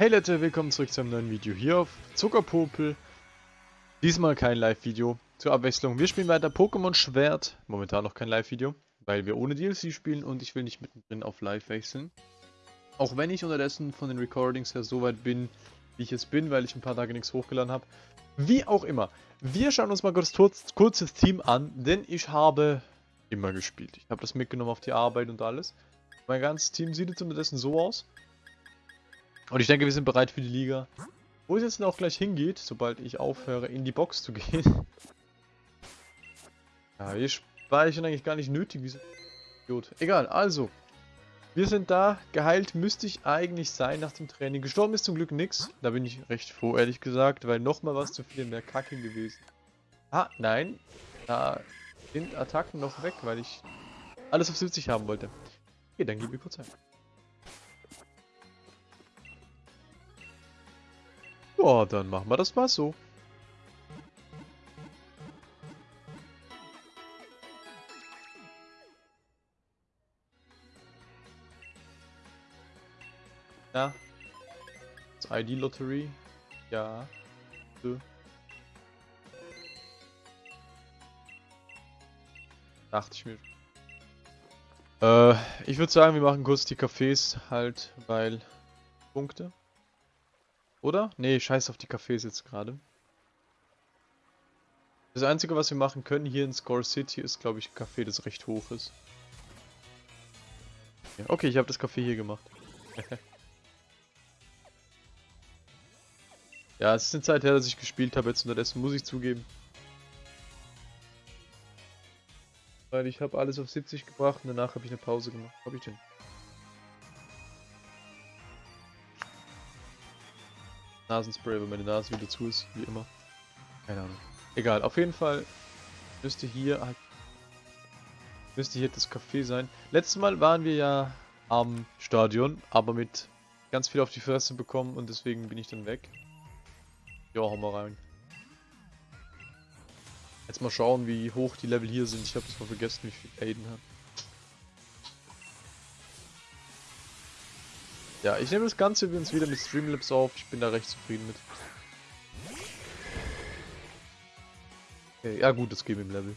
Hey Leute, willkommen zurück zu einem neuen Video hier auf Zuckerpopel. Diesmal kein Live-Video. Zur Abwechslung, wir spielen weiter Pokémon Schwert. Momentan noch kein Live-Video, weil wir ohne DLC spielen und ich will nicht mittendrin auf Live wechseln. Auch wenn ich unterdessen von den Recordings her so weit bin, wie ich es bin, weil ich ein paar Tage nichts hochgeladen habe. Wie auch immer, wir schauen uns mal kurz, kurz das Team an, denn ich habe immer gespielt. Ich habe das mitgenommen auf die Arbeit und alles. Mein ganzes Team sieht jetzt unterdessen so aus. Und ich denke, wir sind bereit für die Liga. Wo es jetzt auch gleich hingeht, sobald ich aufhöre, in die Box zu gehen. ja, hier speichern eigentlich gar nicht nötig, wie so Idiot. Egal, also. Wir sind da. Geheilt müsste ich eigentlich sein nach dem Training. Gestorben ist zum Glück nichts. Da bin ich recht froh, ehrlich gesagt, weil nochmal was zu viel wäre Kacke gewesen. Ah, nein. Da sind Attacken noch weg, weil ich alles auf 70 haben wollte. Okay, dann gebe ich kurz ein. Ja, dann machen wir das mal so. Ja. Das ID-Lottery. Ja. So. Dachte ich mir. Äh, ich würde sagen, wir machen kurz die Cafés halt, weil Punkte. Oder? Nee, scheiß auf die Cafés jetzt gerade. Das Einzige, was wir machen können hier in Score City, ist, glaube ich, ein Café, das recht hoch ist. Okay, ich habe das Café hier gemacht. ja, es ist eine Zeit her, dass ich gespielt habe, jetzt unterdessen muss ich zugeben. Weil ich habe alles auf 70 gebracht und danach habe ich eine Pause gemacht. Habe ich denn? Nasenspray, wenn meine Nase wieder zu ist, wie immer. Keine Ahnung. Egal, auf jeden Fall müsste hier halt müsste hier das Café sein. Letztes Mal waren wir ja am Stadion, aber mit ganz viel auf die Fresse bekommen und deswegen bin ich dann weg. Ja, hau mal rein. Jetzt mal schauen, wie hoch die Level hier sind. Ich habe das mal vergessen, wie viel Aiden hat. Ja, ich nehme das Ganze übrigens wieder mit Streamlabs auf. Ich bin da recht zufrieden mit. Okay, ja gut, das geben im Level.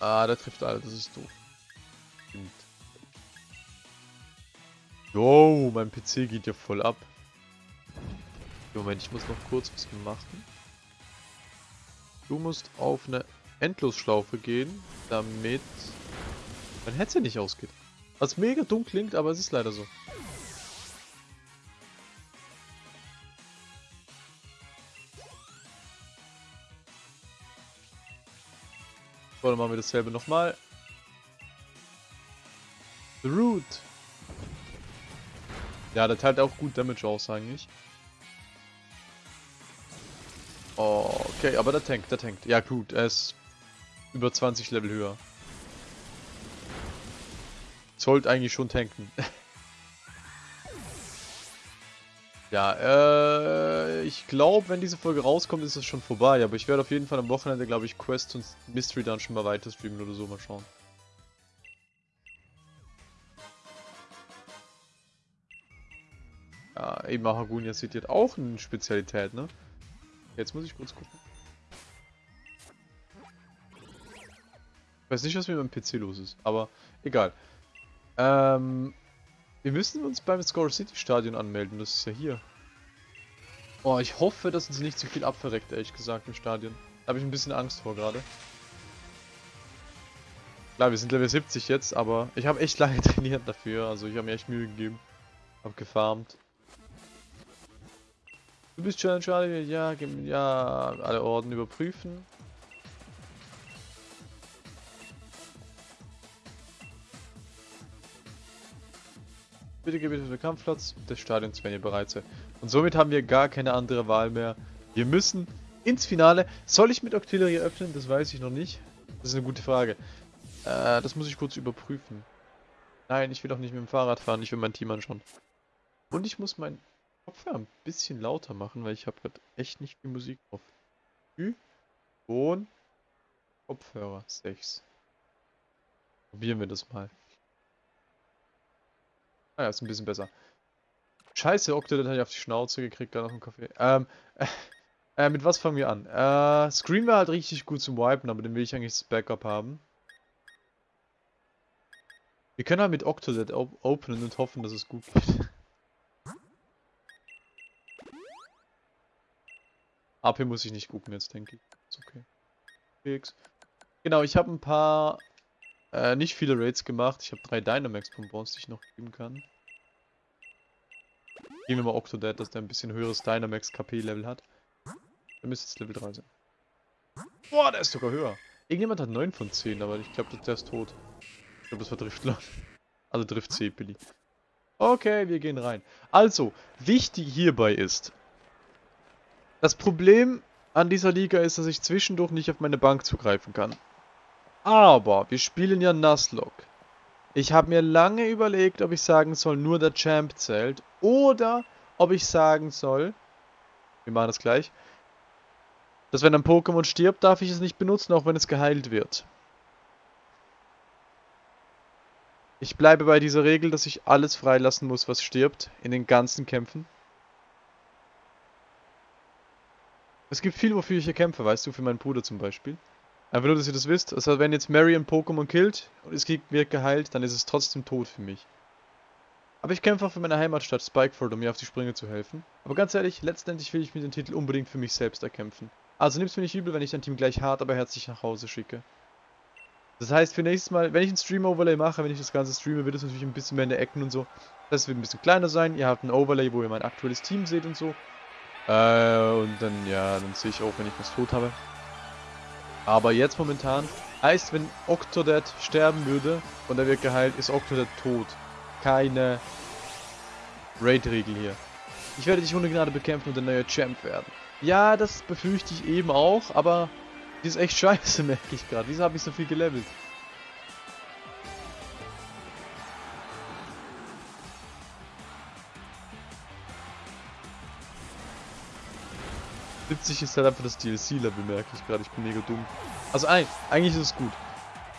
Ah, der trifft alle, das ist doof. Stimmt. Jo, mein PC geht ja voll ab. Moment, ich muss noch kurz was machen. Du musst auf eine Endlosschlaufe gehen, damit mein Headset nicht ausgeht. Was mega dumm klingt, aber es ist leider so. So, dann machen wir dasselbe nochmal. The Root. Ja, der teilt auch gut Damage aus eigentlich. Okay, aber der tankt, der tankt. Ja gut, er ist über 20 Level höher. Sollte eigentlich schon tanken. ja, äh, ich glaube, wenn diese Folge rauskommt, ist es schon vorbei. Aber ich werde auf jeden Fall am Wochenende, glaube ich, Quest und Mystery Dungeon mal weiter streamen oder so. Mal schauen. Ja, eben Hagunia City hat auch eine Spezialität, ne? Jetzt muss ich kurz gucken. Ich weiß nicht, was mit meinem PC los ist, aber egal. Ähm, wir müssen uns beim Score City Stadion anmelden, das ist ja hier. Oh, ich hoffe, dass uns nicht zu viel abverreckt, ehrlich gesagt, im Stadion. Da habe ich ein bisschen Angst vor gerade. Klar, wir sind Level 70 jetzt, aber ich habe echt lange trainiert dafür, also ich habe mir echt Mühe gegeben. Hab gefarmt. Du bist Challenge ja, ja, alle Orden überprüfen. Bitte gebe den Kampfplatz des Stadions, wenn ihr bereit seid. Und somit haben wir gar keine andere Wahl mehr. Wir müssen ins Finale. Soll ich mit Octillery öffnen? Das weiß ich noch nicht. Das ist eine gute Frage. Äh, das muss ich kurz überprüfen. Nein, ich will auch nicht mit dem Fahrrad fahren. Ich will mein Team anschauen. Und ich muss meinen Kopfhörer ein bisschen lauter machen, weil ich habe gerade echt nicht viel Musik drauf. Ü, Ton, Kopfhörer 6. Probieren wir das mal. Ah ja, ist ein bisschen besser. Scheiße, Octodad hat ich auf die Schnauze gekriegt, da noch ein Kaffee. Ähm, äh, mit was fangen wir an? Äh, Scream wäre halt richtig gut zum Wipen, aber den will ich eigentlich das Backup haben. Wir können halt mit Octodad op openen und hoffen, dass es gut geht. AP muss ich nicht gucken jetzt, denke ich. Ist okay. Fix. Genau, ich habe ein paar, äh, nicht viele Raids gemacht. Ich habe drei Dynamax-Bonbons, die ich noch geben kann. Gehen wir mal Octodad, dass der ein bisschen höheres Dynamax-KP-Level hat. Der müsste jetzt Level 3 sein. Boah, der ist sogar höher. Irgendjemand hat 9 von 10, aber ich glaube, der ist tot. Ich glaube, das war Driftler. Also Drift C, Billy. Okay, wir gehen rein. Also, wichtig hierbei ist, das Problem an dieser Liga ist, dass ich zwischendurch nicht auf meine Bank zugreifen kann. Aber wir spielen ja Nuzlocke. Ich habe mir lange überlegt, ob ich sagen soll, nur der Champ zählt. Oder ob ich sagen soll, wir machen das gleich, dass wenn ein Pokémon stirbt, darf ich es nicht benutzen, auch wenn es geheilt wird. Ich bleibe bei dieser Regel, dass ich alles freilassen muss, was stirbt, in den ganzen Kämpfen. Es gibt viel, wofür ich hier kämpfe, weißt du, für meinen Bruder zum Beispiel. Einfach nur, dass ihr das wisst. Also wenn jetzt Mary ein Pokémon killt und es wird geheilt, dann ist es trotzdem tot für mich. Aber ich kämpfe auch für meine Heimatstadt Spikeford, um mir auf die Sprünge zu helfen. Aber ganz ehrlich, letztendlich will ich mir den Titel unbedingt für mich selbst erkämpfen. Also nimm's mir nicht übel, wenn ich dein Team gleich hart, aber herzlich nach Hause schicke. Das heißt, für nächstes Mal, wenn ich ein Stream-Overlay mache, wenn ich das Ganze streame, wird es natürlich ein bisschen mehr in der Ecken und so. Das wird ein bisschen kleiner sein. Ihr habt ein Overlay, wo ihr mein aktuelles Team seht und so. Äh, und dann, ja, dann sehe ich auch, wenn ich was tot habe. Aber jetzt momentan heißt, wenn Octodad sterben würde und er wird geheilt, ist Octodad tot. Keine Raid-Regel hier. Ich werde dich ohne Gnade bekämpfen und der neue Champ werden. Ja, das befürchte ich eben auch, aber die ist echt scheiße, merke ich gerade. Wieso habe ich so viel gelevelt? 70 ist halt einfach das DLC-Level, merke ich gerade. Ich bin mega dumm. Also eigentlich ist es gut.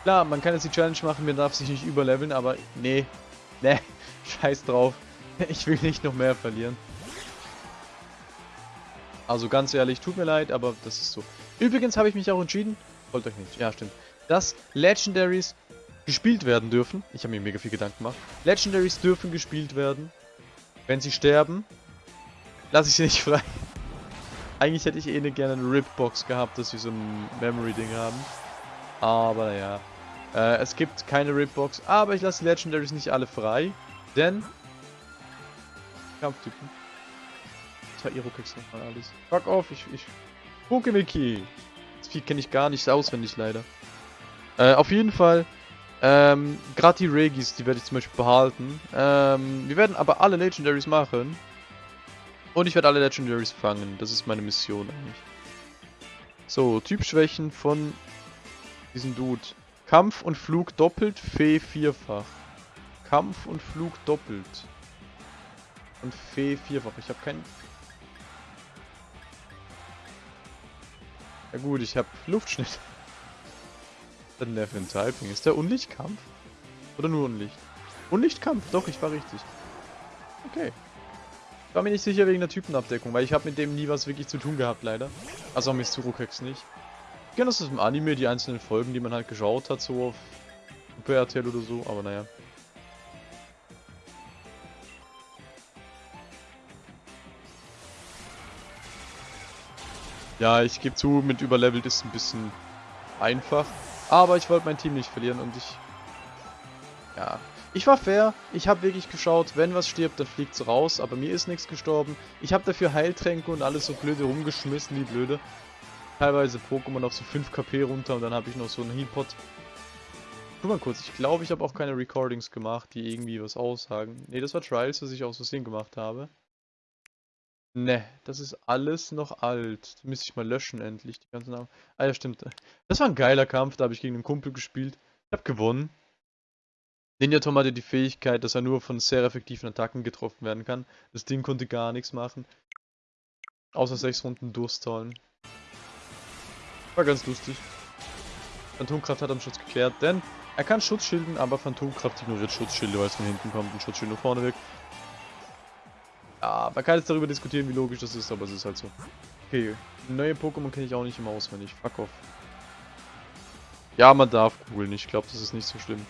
Klar, man kann jetzt die Challenge machen, man darf sich nicht überleveln, aber nee. Nee, scheiß drauf. Ich will nicht noch mehr verlieren. Also ganz ehrlich, tut mir leid, aber das ist so. Übrigens habe ich mich auch entschieden, wollt euch nicht, ja stimmt, dass Legendaries gespielt werden dürfen. Ich habe mir mega viel Gedanken gemacht. Legendaries dürfen gespielt werden. Wenn sie sterben, lasse ich sie nicht frei. Eigentlich hätte ich eh ne gerne eine Ripbox gehabt, dass wir so ein Memory-Ding haben. Aber naja. Äh, es gibt keine Ripbox, aber ich lasse die Legendaries nicht alle frei. Denn... Kampftypen. Tairo-Keks nochmal alles. Fuck off, ich... ich Pokemiki! Das Vieh kenne ich gar nicht auswendig, leider. Äh, auf jeden Fall... Ähm, gerade die Regis, die werde ich zum Beispiel behalten. Ähm, wir werden aber alle Legendaries machen. Und ich werde alle Legendaries fangen. Das ist meine Mission eigentlich. So, Typschwächen von diesem Dude. Kampf und Flug doppelt, Fee vierfach. Kampf und Flug doppelt. Und Fee vierfach. Ich habe keinen... Ja gut, ich habe Luftschnitt. Der für ein Typing? Ist der Unlichtkampf? Oder nur Unlicht? Unlichtkampf, doch, ich war richtig. Okay. Ich war mir nicht sicher wegen der Typenabdeckung, weil ich habe mit dem nie was wirklich zu tun gehabt, leider. Also auch mit Surukex nicht. Ich kenne das aus dem Anime, die einzelnen Folgen, die man halt geschaut hat, so auf Super RTL oder so, aber naja. Ja, ich gebe zu, mit überlevelt ist ein bisschen einfach. Aber ich wollte mein Team nicht verlieren und ich... Ja, ich war fair, ich habe wirklich geschaut, wenn was stirbt, dann fliegt es raus, aber mir ist nichts gestorben. Ich habe dafür Heiltränke und alles so blöde rumgeschmissen, wie blöde. Teilweise Pokémon auf so 5 KP runter und dann habe ich noch so einen Healpot. Guck mal kurz, ich glaube, ich habe auch keine Recordings gemacht, die irgendwie was aussagen. Ne, das war Trials, was ich aus Versehen gemacht habe. Ne, das ist alles noch alt. Müsste ich mal löschen endlich, die ganzen Namen. Ah ja, stimmt. Das war ein geiler Kampf, da habe ich gegen einen Kumpel gespielt. Ich habe gewonnen. Ninja Tom hatte die Fähigkeit, dass er nur von sehr effektiven Attacken getroffen werden kann. Das Ding konnte gar nichts machen. Außer sechs Runden durchstallen. War ganz lustig. Phantomkraft hat am Schluss geklärt, denn Er kann Schutzschilden, aber Phantomkraft ignoriert Schutzschilde, weil es von hinten kommt und Schutzschild nach vorne wirkt. Ja, man kann jetzt darüber diskutieren, wie logisch das ist, aber es ist halt so. Okay, neue Pokémon kenne ich auch nicht immer auswendig. Fuck off. Ja, man darf googeln. Ich glaube, das ist nicht so schlimm.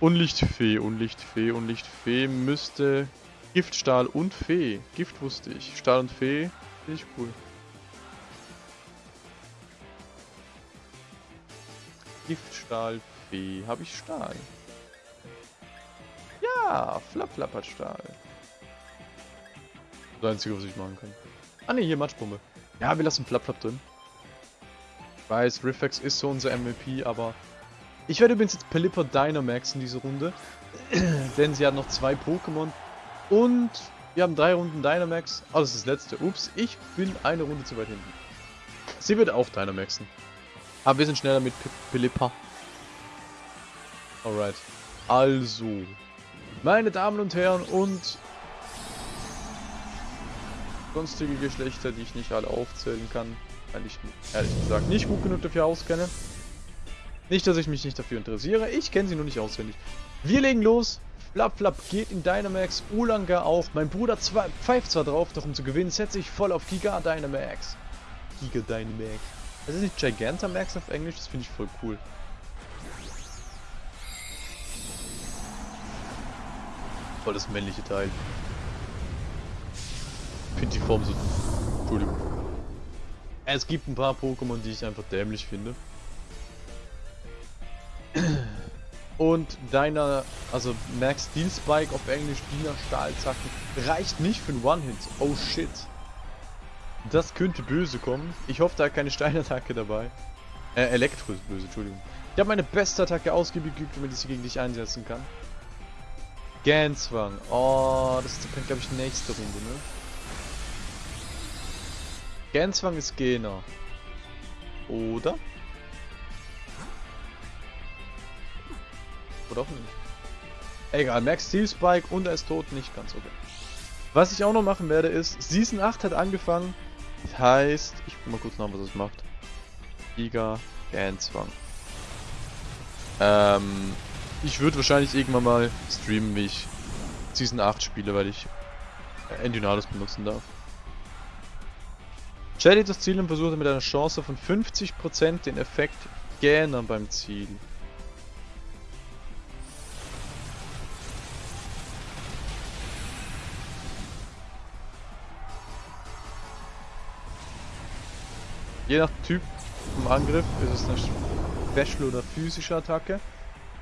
Unlichtfee, Unlichtfee, Unlichtfee müsste Giftstahl und Fee. Gift wusste ich. Stahl und Fee finde ich cool. Giftstahl, Fee. Habe ich Stahl? Ja, Flap Flap hat Stahl. Das Einzige, was ich machen kann. Ah ne, hier Matschbombe. Ja, wir lassen Flap Flap drin. Ich weiß, Riffex ist so unser MVP, aber... Ich werde übrigens jetzt Pelipper Dynamax in diese Runde. denn sie hat noch zwei Pokémon. Und wir haben drei Runden Dynamax. Oh, das ist das letzte. Ups, ich bin eine Runde zu weit hinten. Sie wird auch Dynamaxen. Aber wir sind schneller mit Pelipper. Alright. Also. Meine Damen und Herren und sonstige Geschlechter, die ich nicht alle aufzählen kann, weil ich ehrlich gesagt nicht gut genug dafür auskenne. Nicht, dass ich mich nicht dafür interessiere, ich kenne sie nur nicht auswendig. Wir legen los. Flap Flap geht in Dynamax, Ulanga auch. Mein Bruder pfeift zwar drauf, doch um zu gewinnen setze ich voll auf Giga Dynamax. Giga Dynamax. Das ist nicht Gigantamax auf Englisch, das finde ich voll cool. Voll das männliche Teil. Finde die Form so... Entschuldigung. Es gibt ein paar Pokémon, die ich einfach dämlich finde. Und deiner, also Max Steel Spike auf Englisch, Wiener Stahlzacken, reicht nicht für einen One-Hit. Oh shit. Das könnte böse kommen. Ich hoffe, da hat keine Steinattacke dabei. Äh, Elektro ist böse, Entschuldigung. Ich habe meine beste Attacke ausgiebig geübt, damit ich sie gegen dich einsetzen kann. Ganswang. Oh, das ist, glaube ich, nächste Runde, ne? Ganswang ist Gena. Oder? Oder auch nicht. Egal, Max Steel Spike und er ist tot, nicht ganz okay. Was ich auch noch machen werde ist, Season 8 hat angefangen. Das heißt, ich guck mal kurz nach, was es macht. Giga Ganzwang. Ähm, ich würde wahrscheinlich irgendwann mal streamen, wie ich Season 8 spiele, weil ich Endynales benutzen darf. Stellt das Ziel und versucht mit einer Chance von 50% den Effekt Gähner beim Ziel. Je nach Typ vom Angriff ist es eine Special oder physische Attacke.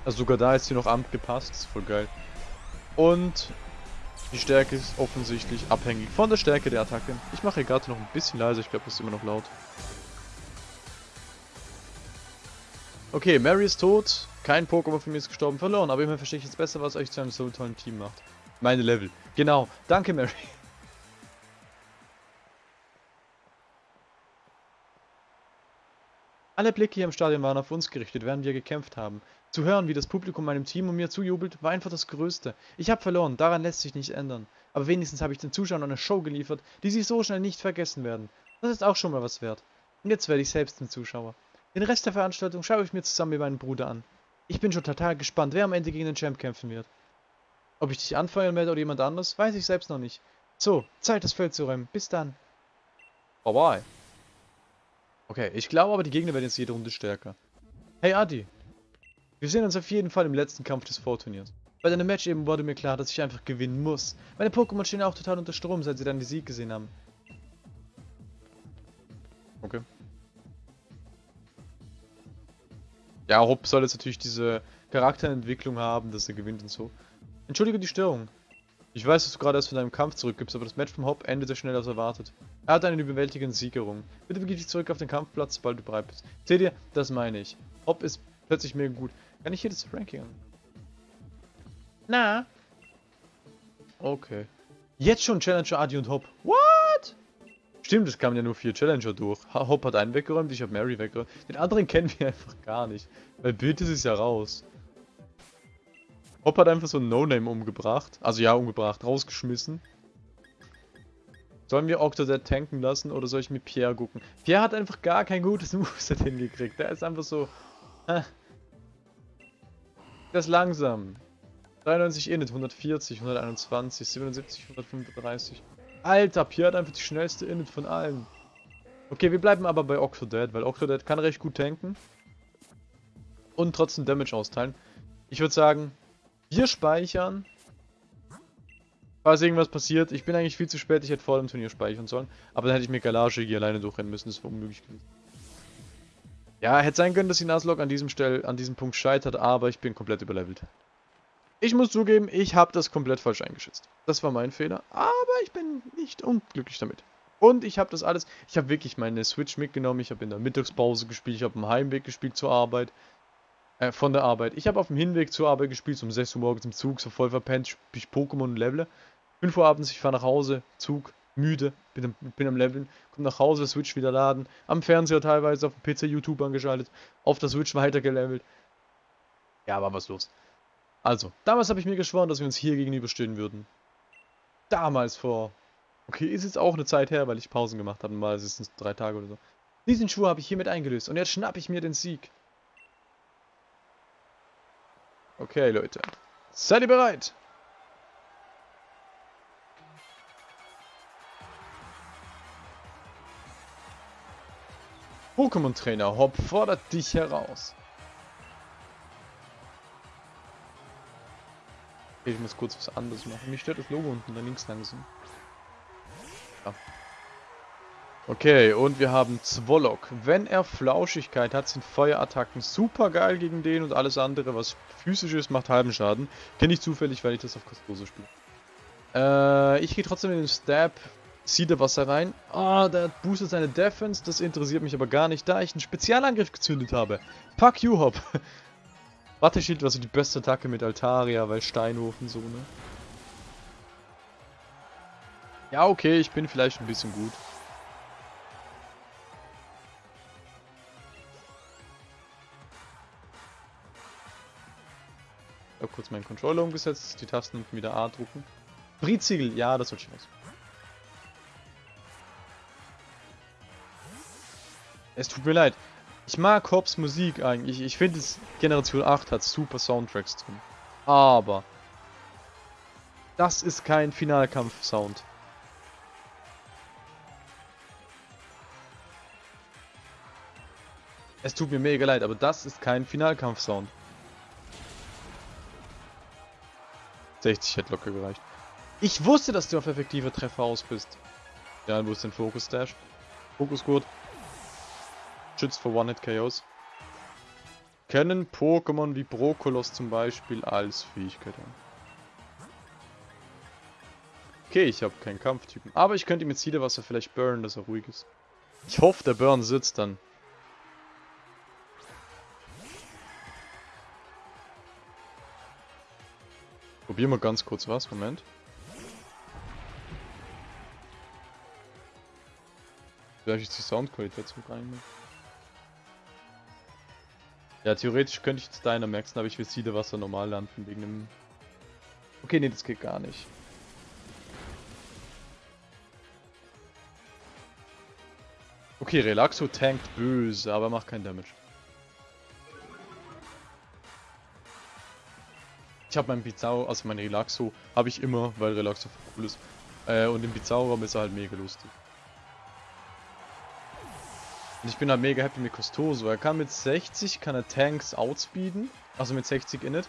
Also sogar da ist sie noch angepasst, ist voll geil. Und die Stärke ist offensichtlich abhängig von der Stärke der Attacke. Ich mache gerade noch ein bisschen leiser, ich glaube, das ist immer noch laut. Okay, Mary ist tot. Kein Pokémon von mir ist gestorben, verloren. Aber immerhin verstehe ich jetzt besser, was euch zu einem so tollen Team macht. Meine Level. Genau. Danke, Mary. Alle Blicke hier im Stadion waren auf uns gerichtet, während wir gekämpft haben. Zu hören, wie das Publikum meinem Team und mir zujubelt, war einfach das Größte. Ich habe verloren, daran lässt sich nicht ändern. Aber wenigstens habe ich den Zuschauern eine Show geliefert, die sie so schnell nicht vergessen werden. Das ist auch schon mal was wert. Und jetzt werde ich selbst ein Zuschauer. Den Rest der Veranstaltung schaue ich mir zusammen mit meinem Bruder an. Ich bin schon total gespannt, wer am Ende gegen den Champ kämpfen wird. Ob ich dich anfeuern werde oder jemand anderes, weiß ich selbst noch nicht. So, Zeit das Feld zu räumen. Bis dann. Bye bye. Okay, ich glaube aber, die Gegner werden jetzt jede Runde stärker. Hey Adi, wir sehen uns auf jeden Fall im letzten Kampf des Vorturniers. Bei deinem Match eben wurde mir klar, dass ich einfach gewinnen muss. Meine Pokémon stehen auch total unter Strom, seit sie dann die Sieg gesehen haben. Okay. Ja, Hopp soll jetzt natürlich diese Charakterentwicklung haben, dass er gewinnt und so. Entschuldige die Störung. Ich weiß, dass du gerade erst von deinem Kampf zurückgibst, aber das Match vom Hop endete schneller als erwartet. Er hat einen überwältigenden Siegerung. Bitte begib dich zurück auf den Kampfplatz, sobald du bereit bist. Seht ihr, das meine ich. Hop ist plötzlich mega gut. Kann ich hier das Ranking an? Na? Okay. Jetzt schon Challenger Adi und Hop. What? Stimmt, es kamen ja nur vier Challenger durch. Hop hat einen weggeräumt, ich habe Mary weggeräumt. Den anderen kennen wir einfach gar nicht. Weil Bild ist es ja raus. Hop hat einfach so ein No-Name umgebracht. Also ja, umgebracht, rausgeschmissen. Sollen wir Octodad tanken lassen oder soll ich mit Pierre gucken? Pierre hat einfach gar kein gutes Moveset hingekriegt. Der ist einfach so... Äh. Ist langsam. 93 Init, 140, 121, 77, 135. Alter, Pierre hat einfach die schnellste Init von allen. Okay, wir bleiben aber bei Octodad, weil Octodad kann recht gut tanken. Und trotzdem Damage austeilen. Ich würde sagen, wir speichern. Falls irgendwas passiert. Ich bin eigentlich viel zu spät, ich hätte vor dem Turnier speichern sollen. Aber dann hätte ich mir Galage hier alleine durchrennen müssen, das war unmöglich gewesen. Ja, hätte sein können, dass die Nuzlocke an diesem Stell, an diesem Punkt scheitert, aber ich bin komplett überlevelt. Ich muss zugeben, ich habe das komplett falsch eingeschätzt. Das war mein Fehler, aber ich bin nicht unglücklich damit. Und ich habe das alles, ich habe wirklich meine Switch mitgenommen, ich habe in der Mittagspause gespielt, ich habe im Heimweg gespielt zur Arbeit, äh, von der Arbeit. Ich habe auf dem Hinweg zur Arbeit gespielt, um 6 Uhr morgens im Zug, so voll verpennt, spiele ich Pokémon und levele. 5 Uhr abends, ich fahre nach Hause, Zug, müde, bin, bin am Leveln, komme nach Hause, Switch wieder laden, am Fernseher teilweise, auf dem PC YouTube angeschaltet, auf der Switch weiter gelevelt. Ja, war was los. Also, damals habe ich mir geschworen, dass wir uns hier gegenüberstehen würden. Damals vor... Okay, ist jetzt auch eine Zeit her, weil ich Pausen gemacht habe. Mal ist es drei Tage oder so. Diesen Schwur habe ich hiermit eingelöst. Und jetzt schnappe ich mir den Sieg. Okay, Leute. Seid ihr bereit? Pokémon-Trainer Hopp fordert dich heraus. Ich muss kurz was anderes machen. Mich stört das Logo unten da links langsam. Ja. Okay, und wir haben Zwolok. Wenn er Flauschigkeit hat, sind Feuerattacken super geil gegen den und alles andere, was physisch ist, macht halben Schaden. Kenne ich zufällig, weil ich das auf Kostoso spiele. Äh, ich gehe trotzdem in den Stab, ziehe da Wasser rein. Ah, oh, der boostet seine Defense, das interessiert mich aber gar nicht, da ich einen Spezialangriff gezündet habe. Fuck you, Hop. Watteschild war so die beste Attacke mit Altaria, weil Steinwurf und so, ne? Ja, okay, ich bin vielleicht ein bisschen gut. Ich habe kurz meinen Controller umgesetzt, die Tasten unten wieder A drucken. Briziegel, ja, das wird schon was. Es tut mir leid. Ich mag Hobbs Musik eigentlich. Ich finde, Generation 8 hat super Soundtracks drin. Aber das ist kein Finalkampf-Sound. Es tut mir mega leid, aber das ist kein Finalkampf-Sound. 60 hätte locker gereicht. Ich wusste, dass du auf effektive Treffer aus bist. Ja, wo ist denn Fokus Dash? Fokus gut schützt vor One-Hit-KOs. Kennen Pokémon wie Brokolos zum Beispiel als Fähigkeit haben. Okay, ich habe keinen Kampftypen. Aber ich könnte mit Siedewasser vielleicht burnen, dass er ruhig ist. Ich hoffe, der Burn sitzt dann. Probieren wir ganz kurz was. Moment. Vielleicht ist die Soundqualität zu rein. Ja, theoretisch könnte ich jetzt deiner maxen, aber ich will Siedewasser normal landen wegen dem... Okay, nee, das geht gar nicht. Okay, Relaxo tankt böse, aber macht keinen Damage. Ich habe meinen Pizarro, also mein Relaxo, habe ich immer, weil Relaxo cool ist. Äh, und im Pizarro ist er halt mega lustig. Und ich bin halt mega happy mit Costoso. Er kann mit 60, kann er Tanks outspeeden. Also mit 60 Init.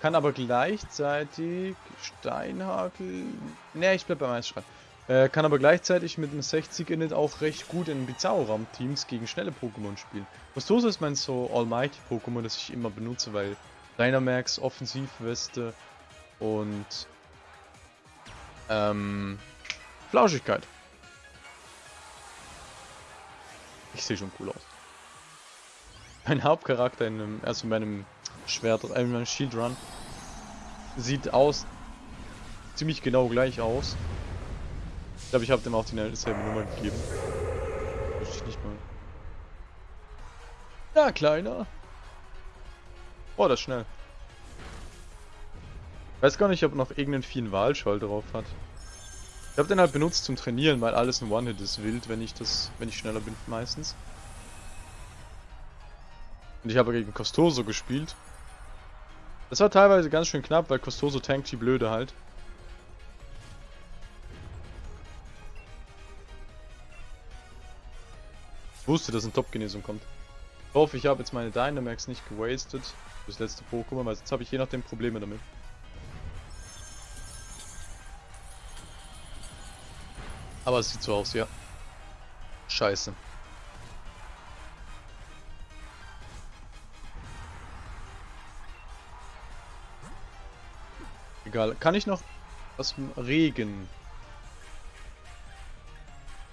Kann aber gleichzeitig Steinhagel... Ne, ich bleib beim Eisschrei. Äh, kann aber gleichzeitig mit einem 60 Init auch recht gut in Bizarro-Ram-Teams gegen schnelle Pokémon spielen. Costoso ist mein so Almighty-Pokémon, das ich immer benutze, weil Dynamax, Offensivweste und ähm, Flauschigkeit. Ich sehe schon cool aus. Mein Hauptcharakter in einem, also in meinem Schwert, äh, in meinem Shield Run, sieht aus, ziemlich genau gleich aus. Ich glaube, ich habe dem auch die selbe Nummer gegeben. Wüsste ich nicht mal. Ja, kleiner. Oh, das ist schnell. Weiß gar nicht, ob noch irgendeinen vielen Wahlschall drauf hat. Ich habe den halt benutzt zum Trainieren, weil alles ein One-Hit ist wild, wenn ich das, wenn ich schneller bin meistens. Und ich habe gegen Costoso gespielt. Das war teilweise ganz schön knapp, weil Costoso tankt die Blöde halt. Ich wusste, dass ein Top-Genesung kommt. Ich hoffe, ich habe jetzt meine Dynamax nicht gewastet. Das letzte Pokémon, weil jetzt habe ich je nachdem Probleme damit. Aber es sieht so aus, ja. Scheiße. Egal. Kann ich noch was Regen?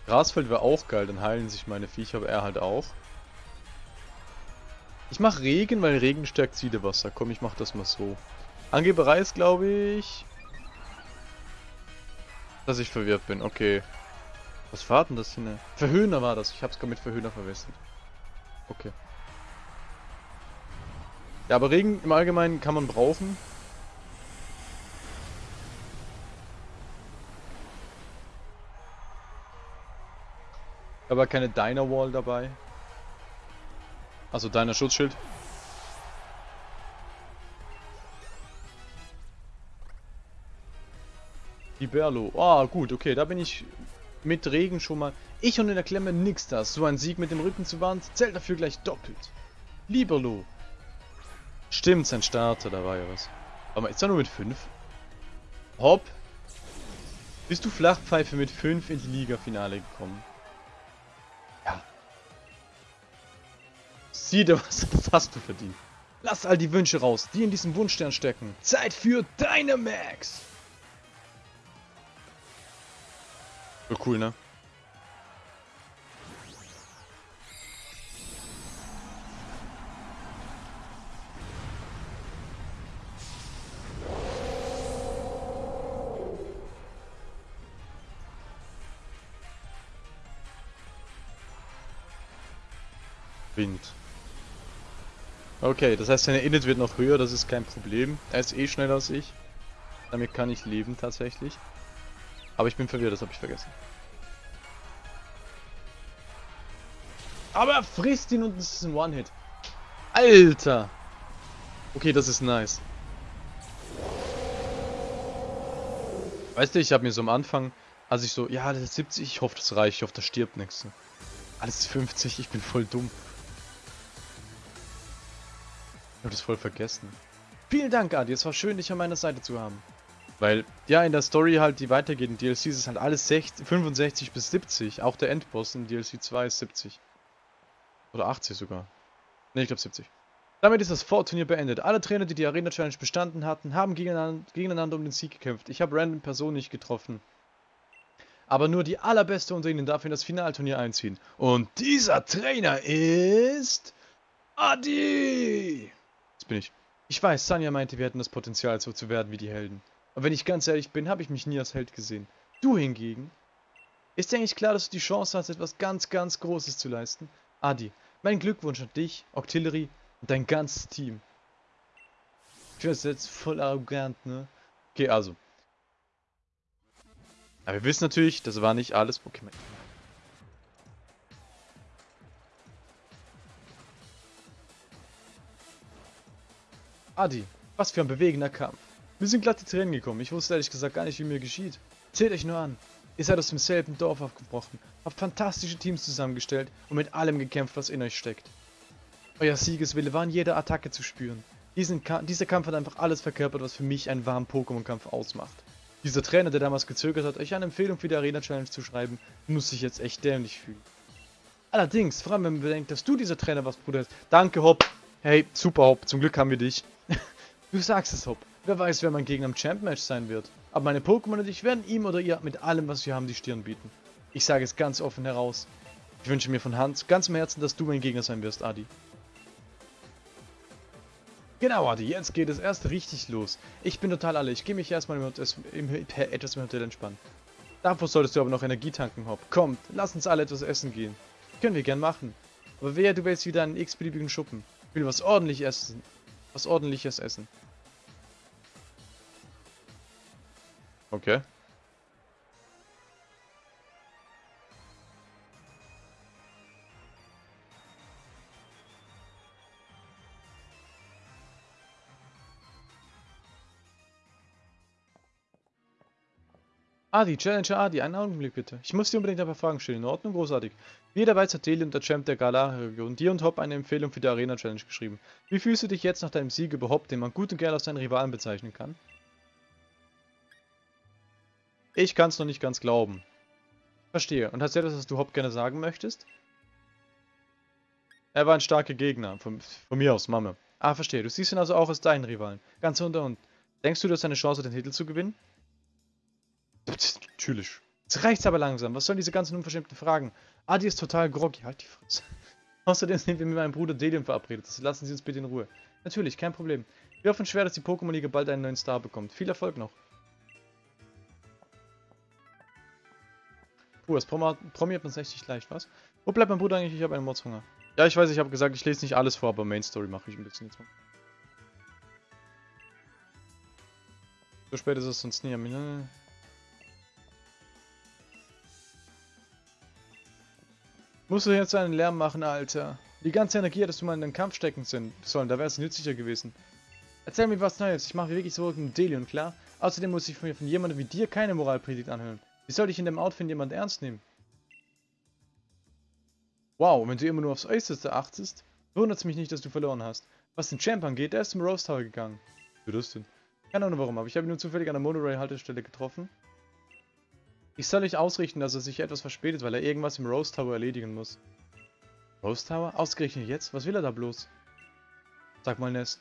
Grasfeld wäre auch geil, dann heilen sich meine Viecher, aber er halt auch. Ich mache Regen, weil Regen stärkt Siedewasser. Komm, ich mach das mal so. Angeberei ist, glaube ich... Dass ich verwirrt bin, okay. Was war denn das hier? Verhöhner war das. Ich hab's gerade mit Verhöhner verwechselt. Okay. Ja, aber Regen im Allgemeinen kann man brauchen. Aber keine Diner Wall dabei. Also deiner Schutzschild. Die Berlo. Ah, oh, gut, okay, da bin ich mit Regen schon mal. Ich und in der Klemme nix das. So ein Sieg mit dem Rücken zur Wand zählt dafür gleich doppelt. Liberlo. Stimmt, sein Starter, da war ja was. Aber ist er nur mit 5? Hopp. Bist du Flachpfeife mit 5 in die Liga-Finale gekommen? Sieh dir was, hast du verdient. Lass all die Wünsche raus, die in diesem Wunschstern stecken. Zeit für Dynamax! So cool, ne? Wind. Okay, das heißt, seine Init wird noch höher, das ist kein Problem. Er ist eh schneller als ich. Damit kann ich leben tatsächlich. Aber ich bin verwirrt, das habe ich vergessen. Aber er frisst ihn und es ist ein One-Hit. Alter! Okay, das ist nice. Weißt du, ich habe mir so am Anfang, als ich so, ja, das ist 70, ich hoffe, das reicht, ich hoffe, das stirbt nichts. Alles ist 50, ich bin voll dumm. Ich habe das voll vergessen. Vielen Dank, Adi, es war schön, dich an meiner Seite zu haben. Weil, ja, in der Story halt, die weitergeht in DLCs, ist halt alles 60, 65 bis 70. Auch der Endboss in DLC 2 ist 70. Oder 80 sogar. Ne, ich glaube 70. Damit ist das Vorturnier beendet. Alle Trainer, die die Arena Challenge bestanden hatten, haben gegeneinander, gegeneinander um den Sieg gekämpft. Ich habe random Personen nicht getroffen. Aber nur die allerbeste unter ihnen darf in das Finalturnier einziehen. Und dieser Trainer ist... Adi! Bin ich. Ich weiß, Sanja meinte, wir hätten das Potenzial, so zu werden wie die Helden. Und wenn ich ganz ehrlich bin, habe ich mich nie als Held gesehen. Du hingegen? Ist eigentlich klar, dass du die Chance hast, etwas ganz, ganz Großes zu leisten? Adi, mein Glückwunsch an dich, Octillery und dein ganzes Team. Ich finde das jetzt voll arrogant, ne? Okay, also. Aber wir wissen natürlich, das war nicht alles Pokémon. Adi, was für ein bewegender Kampf. Mir sind glatt die Tränen gekommen. Ich wusste ehrlich gesagt gar nicht, wie mir geschieht. Zählt euch nur an. Ihr seid aus demselben Dorf aufgebrochen, habt fantastische Teams zusammengestellt und mit allem gekämpft, was in euch steckt. Euer Siegeswille war in jeder Attacke zu spüren. Diesen Ka dieser Kampf hat einfach alles verkörpert, was für mich einen wahren Pokémon-Kampf ausmacht. Dieser Trainer, der damals gezögert hat, euch eine Empfehlung für die Arena-Challenge zu schreiben, muss sich jetzt echt dämlich fühlen. Allerdings, vor allem wenn man bedenkt, dass du dieser Trainer warst, Bruder. Danke, Hopp. Hey, super, Hopp. Zum Glück haben wir dich. Du sagst es, Hopp. Wer weiß, wer mein Gegner im Champ-Match sein wird. Aber meine Pokémon und ich werden ihm oder ihr mit allem, was wir haben, die Stirn bieten. Ich sage es ganz offen heraus. Ich wünsche mir von Hand, ganz im Herzen, dass du mein Gegner sein wirst, Adi. Genau, Adi, jetzt geht es erst richtig los. Ich bin total alle. Ich gehe mich erstmal im, im, im, etwas im Hotel entspannen. Davor solltest du aber noch Energie tanken, Hopp. Kommt, lass uns alle etwas essen gehen. Können wir gern machen. Aber wer, du willst wieder einen x-beliebigen Schuppen. Ich will was ordentlich essen. Was ordentliches essen. Okay. Adi, Challenger Adi, einen Augenblick bitte. Ich muss dir unbedingt ein paar Fragen stellen. In Ordnung, großartig. Jeder weiß, hat Deli und der Champ der Galar-Region dir und Hop eine Empfehlung für die Arena-Challenge geschrieben. Wie fühlst du dich jetzt nach deinem Sieg überhaupt, den man gut und gerne als deinen Rivalen bezeichnen kann? Ich kann es noch nicht ganz glauben. Verstehe. Und hast du etwas, was du Hop gerne sagen möchtest? Er war ein starker Gegner. Von, von mir aus, Mama. Ah, verstehe. Du siehst ihn also auch als deinen Rivalen. Ganz unter und. Denkst du, du hast eine Chance, den Titel zu gewinnen? Natürlich. Jetzt reicht's aber langsam. Was sollen diese ganzen unverschämten Fragen? Adi ist total groggy. Halt die Fresse. Außerdem sind wir mit meinem Bruder Delium verabredet. Das lassen Sie uns bitte in Ruhe. Natürlich, kein Problem. Wir hoffen schwer, dass die Pokémon-Liga bald einen neuen Star bekommt. Viel Erfolg noch. Puh, das promiert man echt nicht leicht, was? Wo bleibt mein Bruder eigentlich? Ich habe einen Mordshunger. Ja, ich weiß, ich habe gesagt, ich lese nicht alles vor, aber Main Story mache ich ein bisschen jetzt mal. So spät ist es sonst nie. Ne? Musst du jetzt einen Lärm machen, Alter. Die ganze Energie hättest du mal in den Kampf stecken sollen, da wäre es nützlicher gewesen. Erzähl mir was Neues, ich mache wirklich so einen Delion, klar? Außerdem muss ich mir von jemandem wie dir keine Moralpredigt anhören. Wie soll ich in dem Outfit jemand ernst nehmen? Wow, wenn du immer nur aufs Äußerste achtest, wundert es mich nicht, dass du verloren hast. Was den Champ angeht, er ist zum Rose Tower gegangen. Wie das denn? Keine Ahnung warum, aber ich habe ihn nur zufällig an der Monorail-Haltestelle getroffen. Ich soll nicht ausrichten, dass er sich etwas verspätet, weil er irgendwas im Rose Tower erledigen muss. Rose Tower? Ausgerechnet jetzt? Was will er da bloß? Sag mal, Ness.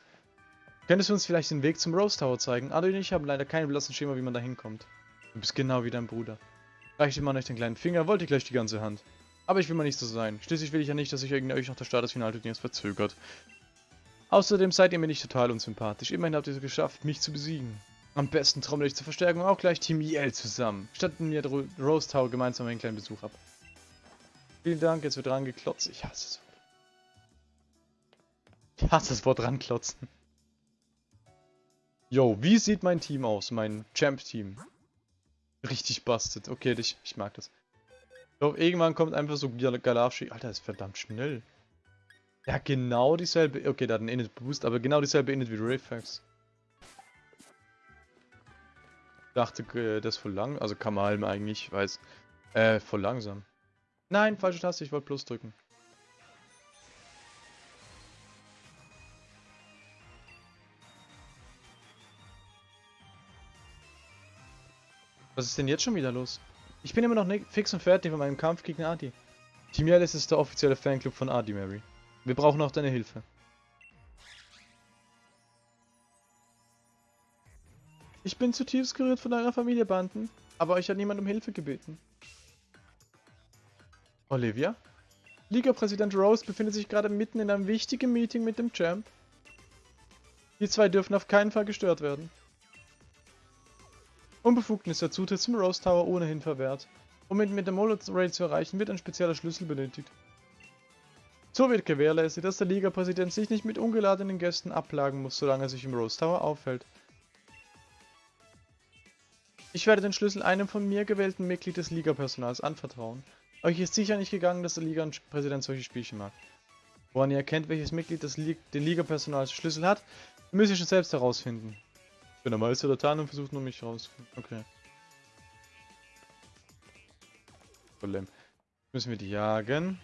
Könntest du uns vielleicht den Weg zum Rose Tower zeigen? Ado und ich haben leider keinen blassen Schema, wie man da hinkommt. Du bist genau wie dein Bruder. Reichte mal euch den kleinen Finger, wollte gleich die ganze Hand. Aber ich will mal nicht so sein. Schließlich will ich ja nicht, dass sich irgendwie euch nach der Start des Finalturniers verzögert. Außerdem seid ihr mir nicht total unsympathisch. Immerhin habt ihr es geschafft, mich zu besiegen. Am besten trommel ich zur Verstärkung auch gleich Team IL zusammen. Statten mir Rose Tower gemeinsam einen kleinen Besuch ab. Vielen Dank, jetzt wird dran geklotzt. Ich hasse es. Ich hasse das Wort ranklotzen. Yo, wie sieht mein Team aus? Mein Champ-Team. Richtig busted. Okay, ich, ich mag das. Doch irgendwann kommt einfach so Galavshi. Alter, ist verdammt schnell. Ja, genau dieselbe. Okay, da hat einen Init Boost, aber genau dieselbe Init wie Rayfax. Dachte, äh, das ist voll lang. Also Kamalm eigentlich, weiß. Äh, voll langsam. Nein, falsche Taste, ich wollte Plus drücken. Was ist denn jetzt schon wieder los? Ich bin immer noch fix und fertig von meinem Kampf gegen Adi. Team Yellis ist der offizielle Fanclub von Adi, Mary. Wir brauchen auch deine Hilfe. Ich bin zutiefst gerührt von eurer Familie, Banden, aber euch hat niemand um Hilfe gebeten. Olivia? Liga-Präsident Rose befindet sich gerade mitten in einem wichtigen Meeting mit dem Champ. Die zwei dürfen auf keinen Fall gestört werden. Unbefugten ist der Zutritt zum Rose Tower ohnehin verwehrt. Um ihn mit dem Molot Raid zu erreichen, wird ein spezieller Schlüssel benötigt. So wird gewährleistet, dass der Liga-Präsident sich nicht mit ungeladenen Gästen ablagen muss, solange er sich im Rose Tower aufhält. Ich werde den Schlüssel einem von mir gewählten Mitglied des Liga-Personals anvertrauen. Euch ist sicher nicht gegangen, dass der Liga-Präsident solche Spielchen mag. Woran ihr erkennt, welches Mitglied des Li den Liga-Personals Schlüssel hat, müsst ihr schon selbst herausfinden. Ich bin der Meister der Tarnung und versucht nur mich rauszufinden. Okay. Problem. Müssen wir die jagen.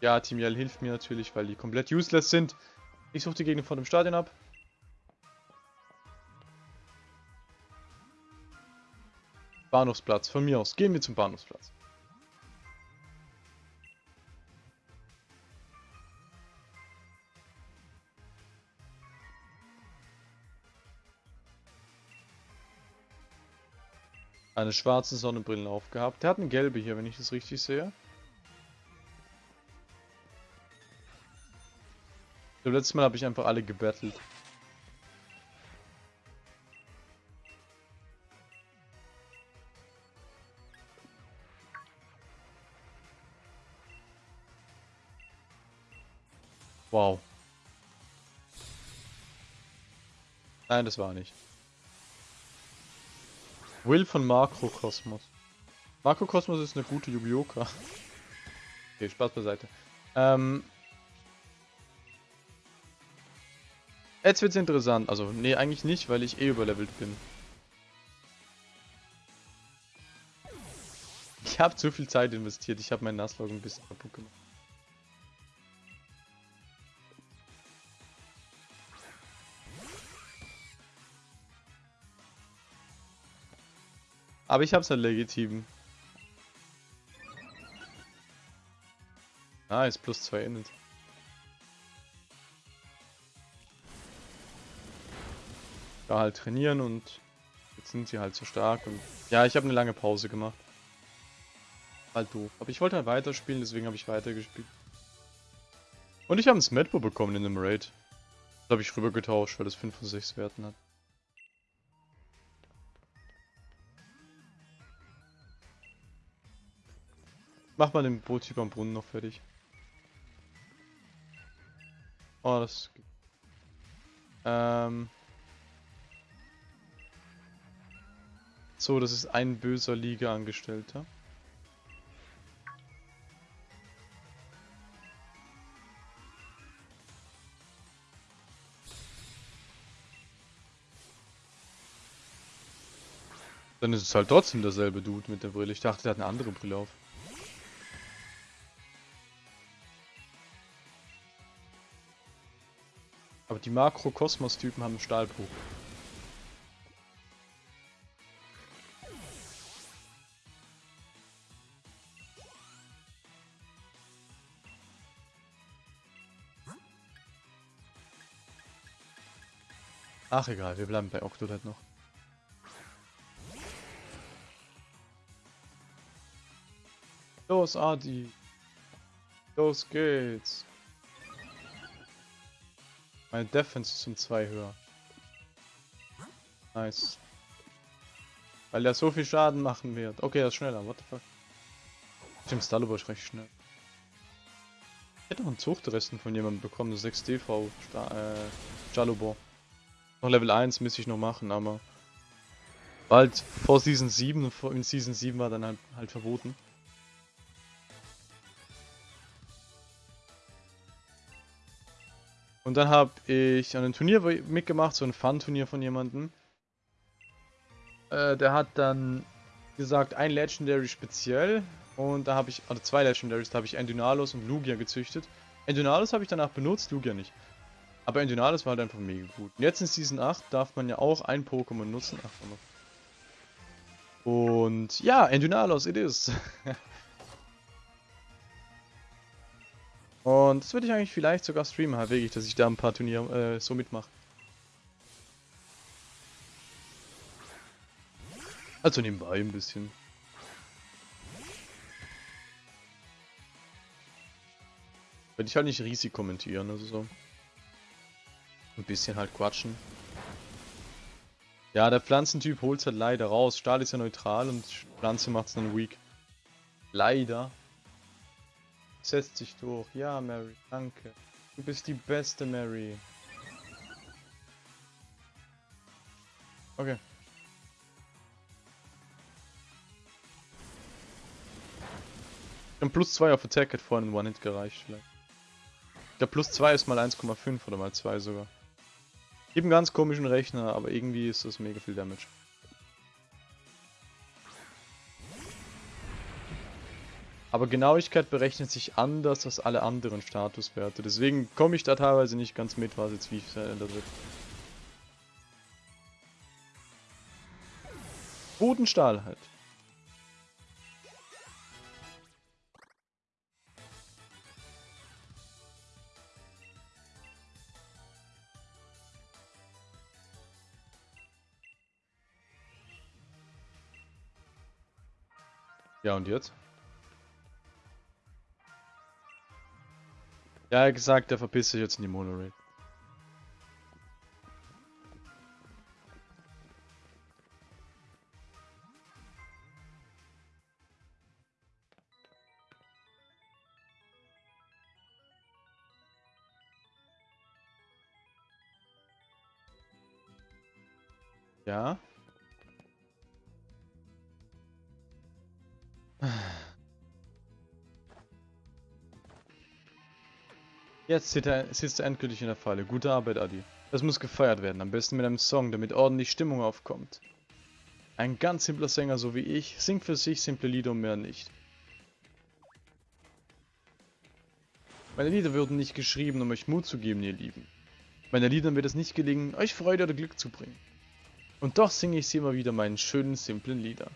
Ja, Team Yell hilft mir natürlich, weil die komplett useless sind. Ich suche die Gegner vor dem Stadion ab. Bahnhofsplatz, von mir aus. Gehen wir zum Bahnhofsplatz. Eine schwarze Sonnenbrille aufgehabt. Der hat eine gelbe hier, wenn ich das richtig sehe. Das letzte Mal habe ich einfach alle gebettelt. Wow. Nein, das war nicht. Will von Makrokosmos. Makrokosmos ist eine gute Yubioka. Okay, Spaß beiseite. Ähm. Jetzt wird's interessant. Also, nee, eigentlich nicht, weil ich eh überlevelt bin. Ich habe zu viel Zeit investiert. Ich habe meinen Nasslog ein bisschen kaputt gemacht. Aber ich hab's halt legitim. Nice, plus 2 Init. Da halt trainieren und jetzt sind sie halt so stark und ja, ich habe eine lange Pause gemacht. Halt doof. Aber ich wollte halt weiterspielen, deswegen habe ich weitergespielt. Und ich habe ein Smetbo bekommen in dem Raid. Das habe ich rüber getauscht, weil das 5 von 6 Werten hat. Mach mal den Boottyp am Brunnen noch fertig. Oh, das... Ähm... So, das ist ein böser Liga-Angestellter. Dann ist es halt trotzdem derselbe Dude mit der Brille. Ich dachte, der hat eine andere Brille auf. Die Makro-Kosmos-Typen haben Stahlbruch. Ach egal, wir bleiben bei Octodad noch. Los, Adi. Los geht's. Meine Defense ist um 2 höher. Nice. Weil er so viel Schaden machen wird. Okay, er ist schneller, what the fuck. Stimmt, Stallobo ist recht schnell. Ich hätte noch einen Zuchtresten von jemandem bekommen, 6 DV äh, Jalobor. Noch Level 1 müsste ich noch machen, aber bald vor Season 7 in Season 7 war dann halt, halt verboten. Und dann habe ich an einem Turnier mitgemacht, so ein Fun-Turnier von jemandem. Äh, der hat dann gesagt, ein Legendary speziell. Und da habe ich, also zwei Legendaries, da habe ich Endynalos und Lugia gezüchtet. Endynalos habe ich danach benutzt, Lugia nicht. Aber Endynalos war halt einfach mega gut. Und jetzt in Season 8 darf man ja auch ein Pokémon nutzen. Ach, und ja, Endynalos, it is. Und das würde ich eigentlich vielleicht sogar streamen, halt wirklich, dass ich da ein paar Turniere äh, so mitmache. Also nebenbei ein bisschen. Würde ich halt nicht riesig kommentieren, also so. Ein bisschen halt quatschen. Ja, der Pflanzentyp holt es halt leider raus. Stahl ist ja neutral und Pflanze macht es dann weak. Leider. Setzt sich durch. Ja, Mary, danke. Du bist die beste Mary. Okay. Und plus 2 auf Attack hat vorhin in One-Hit gereicht vielleicht. Der plus 2 ist mal 1,5 oder mal 2 sogar. Ich einen ganz komischen Rechner, aber irgendwie ist das mega viel Damage. Aber Genauigkeit berechnet sich anders als alle anderen Statuswerte. Deswegen komme ich da teilweise nicht ganz mit, was jetzt wie verändert wird. Bodenstahl halt. Ja, und jetzt? Ja, gesagt, der verpisst sich jetzt in die Monorail. Ja. Jetzt sitzt er, endgültig in der Falle. Gute Arbeit, Adi. Das muss gefeiert werden, am besten mit einem Song, damit ordentlich Stimmung aufkommt. Ein ganz simpler Sänger so wie ich singt für sich simple Lieder und mehr nicht. Meine Lieder würden nicht geschrieben, um euch Mut zu geben, ihr Lieben. Meinen Liedern wird es nicht gelingen, euch Freude oder Glück zu bringen. Und doch singe ich sie immer wieder meinen schönen, simplen Lieder.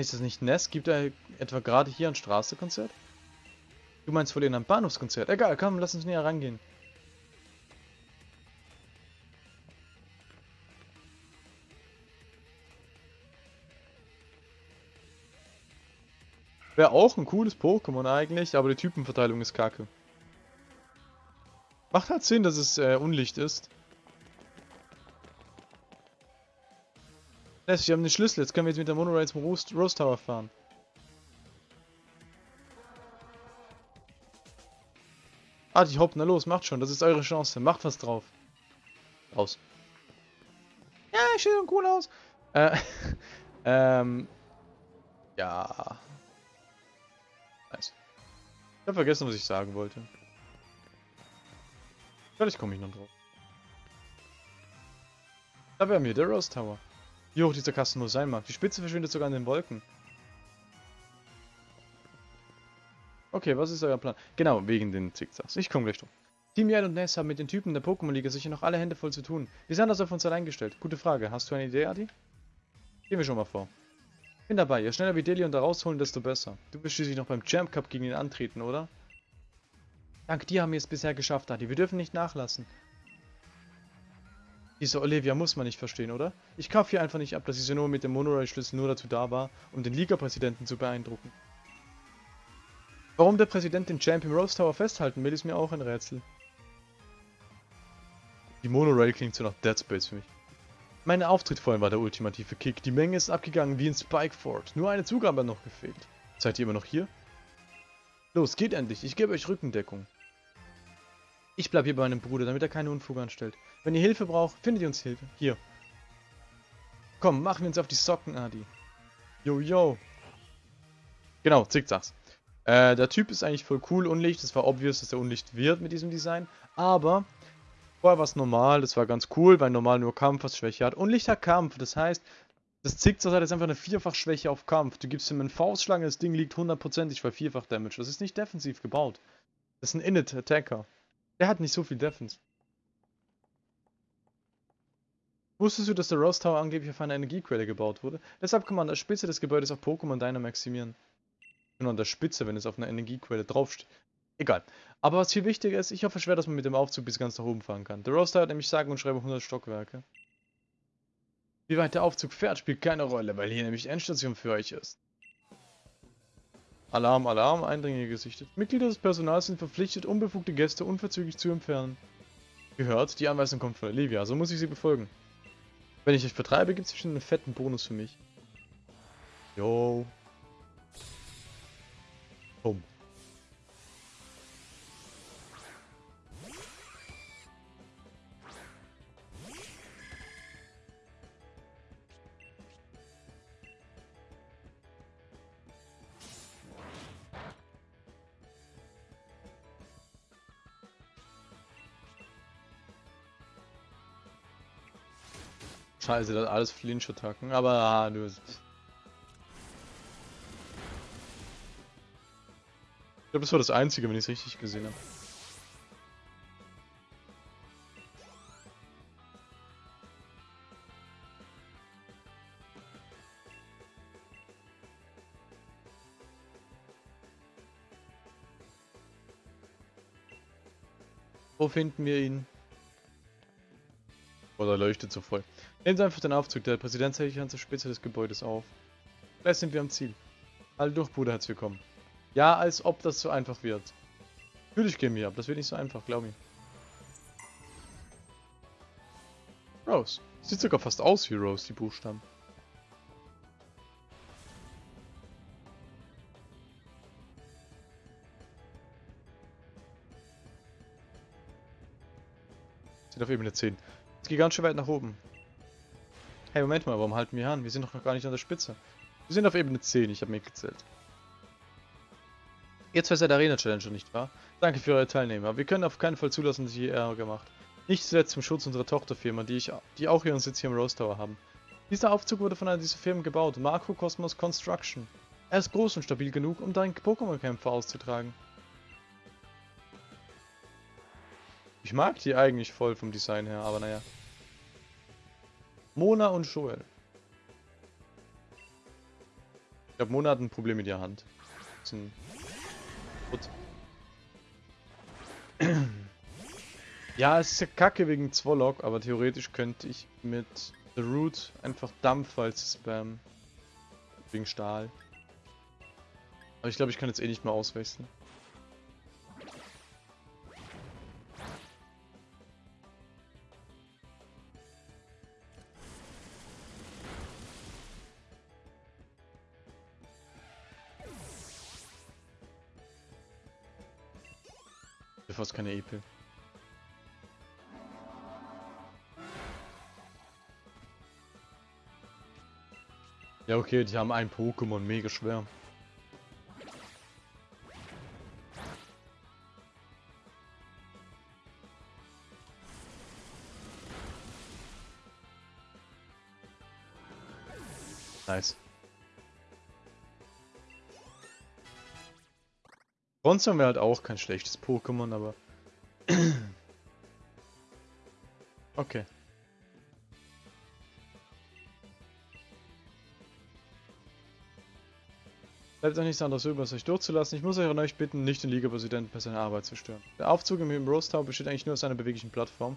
Hey, ist das nicht Ness? Gibt er etwa gerade hier ein Straßenkonzert? Du meinst wohl in einem Bahnhofskonzert? Egal, komm, lass uns näher rangehen. Wäre auch ein cooles Pokémon eigentlich, aber die Typenverteilung ist kacke. Macht halt Sinn, dass es äh, Unlicht ist. Yes, wir haben den Schlüssel. Jetzt können wir jetzt mit der Monorail zum Rose, Rose Tower fahren. Ah, die hopp, na los, macht schon. Das ist eure Chance. Macht was drauf. Aus. Ja, ich sehe cool aus. Äh, ähm, ja. Nice. Ich habe vergessen, was ich sagen wollte. Vielleicht komme ich noch drauf. Da wären wir, der Rose Tower. Wie hoch dieser Kasten nur sein mag. Die Spitze verschwindet sogar in den Wolken. Okay, was ist euer Plan? Genau, wegen den Zickzacks. Ich komme gleich drauf. Team Yell und Ness haben mit den Typen der Pokémon-Liga sicher noch alle Hände voll zu tun. Wie sind das auf uns allein gestellt? Gute Frage. Hast du eine Idee, Adi? Gehen wir schon mal vor. Bin dabei. Je schneller wir Delion da rausholen, desto besser. Du wirst schließlich noch beim Champ Cup gegen ihn antreten, oder? Dank dir haben wir es bisher geschafft, Adi. Wir dürfen nicht nachlassen. Diese Olivia muss man nicht verstehen, oder? Ich kaufe hier einfach nicht ab, dass diese nur mit dem Monorail-Schlüssel nur dazu da war, um den Liga-Präsidenten zu beeindrucken. Warum der Präsident den Champ im Rose Tower festhalten will, ist mir auch ein Rätsel. Die Monorail klingt so nach Dead Space für mich. Mein Auftritt vorhin war der ultimative Kick. Die Menge ist abgegangen wie in Spikeford. Nur eine Zugabe noch gefehlt. Seid ihr immer noch hier? Los, geht endlich. Ich gebe euch Rückendeckung. Ich bleibe hier bei meinem Bruder, damit er keine Unfug anstellt. Wenn ihr Hilfe braucht, findet ihr uns Hilfe. Hier. Komm, machen wir uns auf die Socken, Adi. Yo, yo. Genau, Zickzacks. Äh, der Typ ist eigentlich voll cool, Unlicht. Es war obvious, dass er Unlicht wird mit diesem Design. Aber Vorher war es normal, das war ganz cool, weil normal nur Kampf was Schwäche hat. Und Licht hat Kampf, das heißt, das Zickzack hat jetzt einfach eine Vierfach-Schwäche auf Kampf. Du gibst ihm einen Faustschlange, das Ding liegt hundertprozentig bei Vierfach-Damage. Das ist nicht defensiv gebaut. Das ist ein Init-Attacker. Der hat nicht so viel Defense. Wusstest du, dass der Rose Tower angeblich auf einer Energiequelle gebaut wurde? Deshalb kann man an der Spitze des Gebäudes auch Pokémon Dynamaximieren. Nur an der Spitze, wenn es auf einer Energiequelle draufsteht. Egal. Aber was viel wichtiger ist, ich hoffe schwer, dass man mit dem Aufzug bis ganz nach oben fahren kann. Der Roster hat nämlich sagen und schreibe 100 Stockwerke. Wie weit der Aufzug fährt, spielt keine Rolle, weil hier nämlich Endstation für euch ist. Alarm, Alarm, Eindringlinge gesichtet. Mitglieder des Personals sind verpflichtet, unbefugte Gäste unverzüglich zu entfernen. Gehört, die Anweisung kommt von Olivia, so muss ich sie befolgen. Wenn ich euch vertreibe, gibt es bestimmt einen fetten Bonus für mich. Yo. Bumm. Scheiße, das alles Flinch-Attacken, aber ah, du. Ich glaube, das war das einzige, wenn ich es richtig gesehen habe. Wo finden wir ihn? Oder leuchtet so voll. Nehmen Sie einfach den Aufzug, der Präsident hält sich an zur Spitze des Gebäudes auf. Gleich sind wir am Ziel. Alle durch, Bruder, herzlich willkommen. Ja, als ob das so einfach wird. Natürlich gehen wir ab, das wird nicht so einfach, glaub mir. Rose. Sieht sogar fast aus wie Rose, die Buchstaben. Sind auf Ebene 10. Es geht ganz schön weit nach oben. Hey, Moment mal, warum halten wir an? Wir sind doch noch gar nicht an der Spitze. Wir sind auf Ebene 10, ich habe mitgezählt. Ihr zwei seid Arena-Challenger, nicht wahr? Danke für eure Teilnehmer. Wir können auf keinen Fall zulassen, dass ihr Ärger macht. Nicht zuletzt zum Schutz unserer Tochterfirma, die, ich, die auch ihren Sitz hier im Rose Tower haben. Dieser Aufzug wurde von einer dieser Firmen gebaut, Makrokosmos Construction. Er ist groß und stabil genug, um darin Pokémon-Kämpfe auszutragen. Ich mag die eigentlich voll vom Design her, aber naja. Mona und Joel. Ich glaube, Mona hat ein Problem mit ihrer Hand. Ist ein. Ja, es ist ja kacke wegen Zwolok, aber theoretisch könnte ich mit The Root einfach Dampf als Spam. Wegen Stahl. Aber ich glaube, ich kann jetzt eh nicht mehr auswechseln. Fast keine EP. Ja, okay, die haben ein Pokémon, mega schwer. Bronzong wäre halt auch kein schlechtes Pokémon, aber... okay. Bleibt auch nichts anderes über, euch durchzulassen. Ich muss euch an euch bitten, nicht den Liga-Präsidenten bei seiner Arbeit zu stören. Der Aufzug im Rose Tower besteht eigentlich nur aus einer beweglichen Plattform.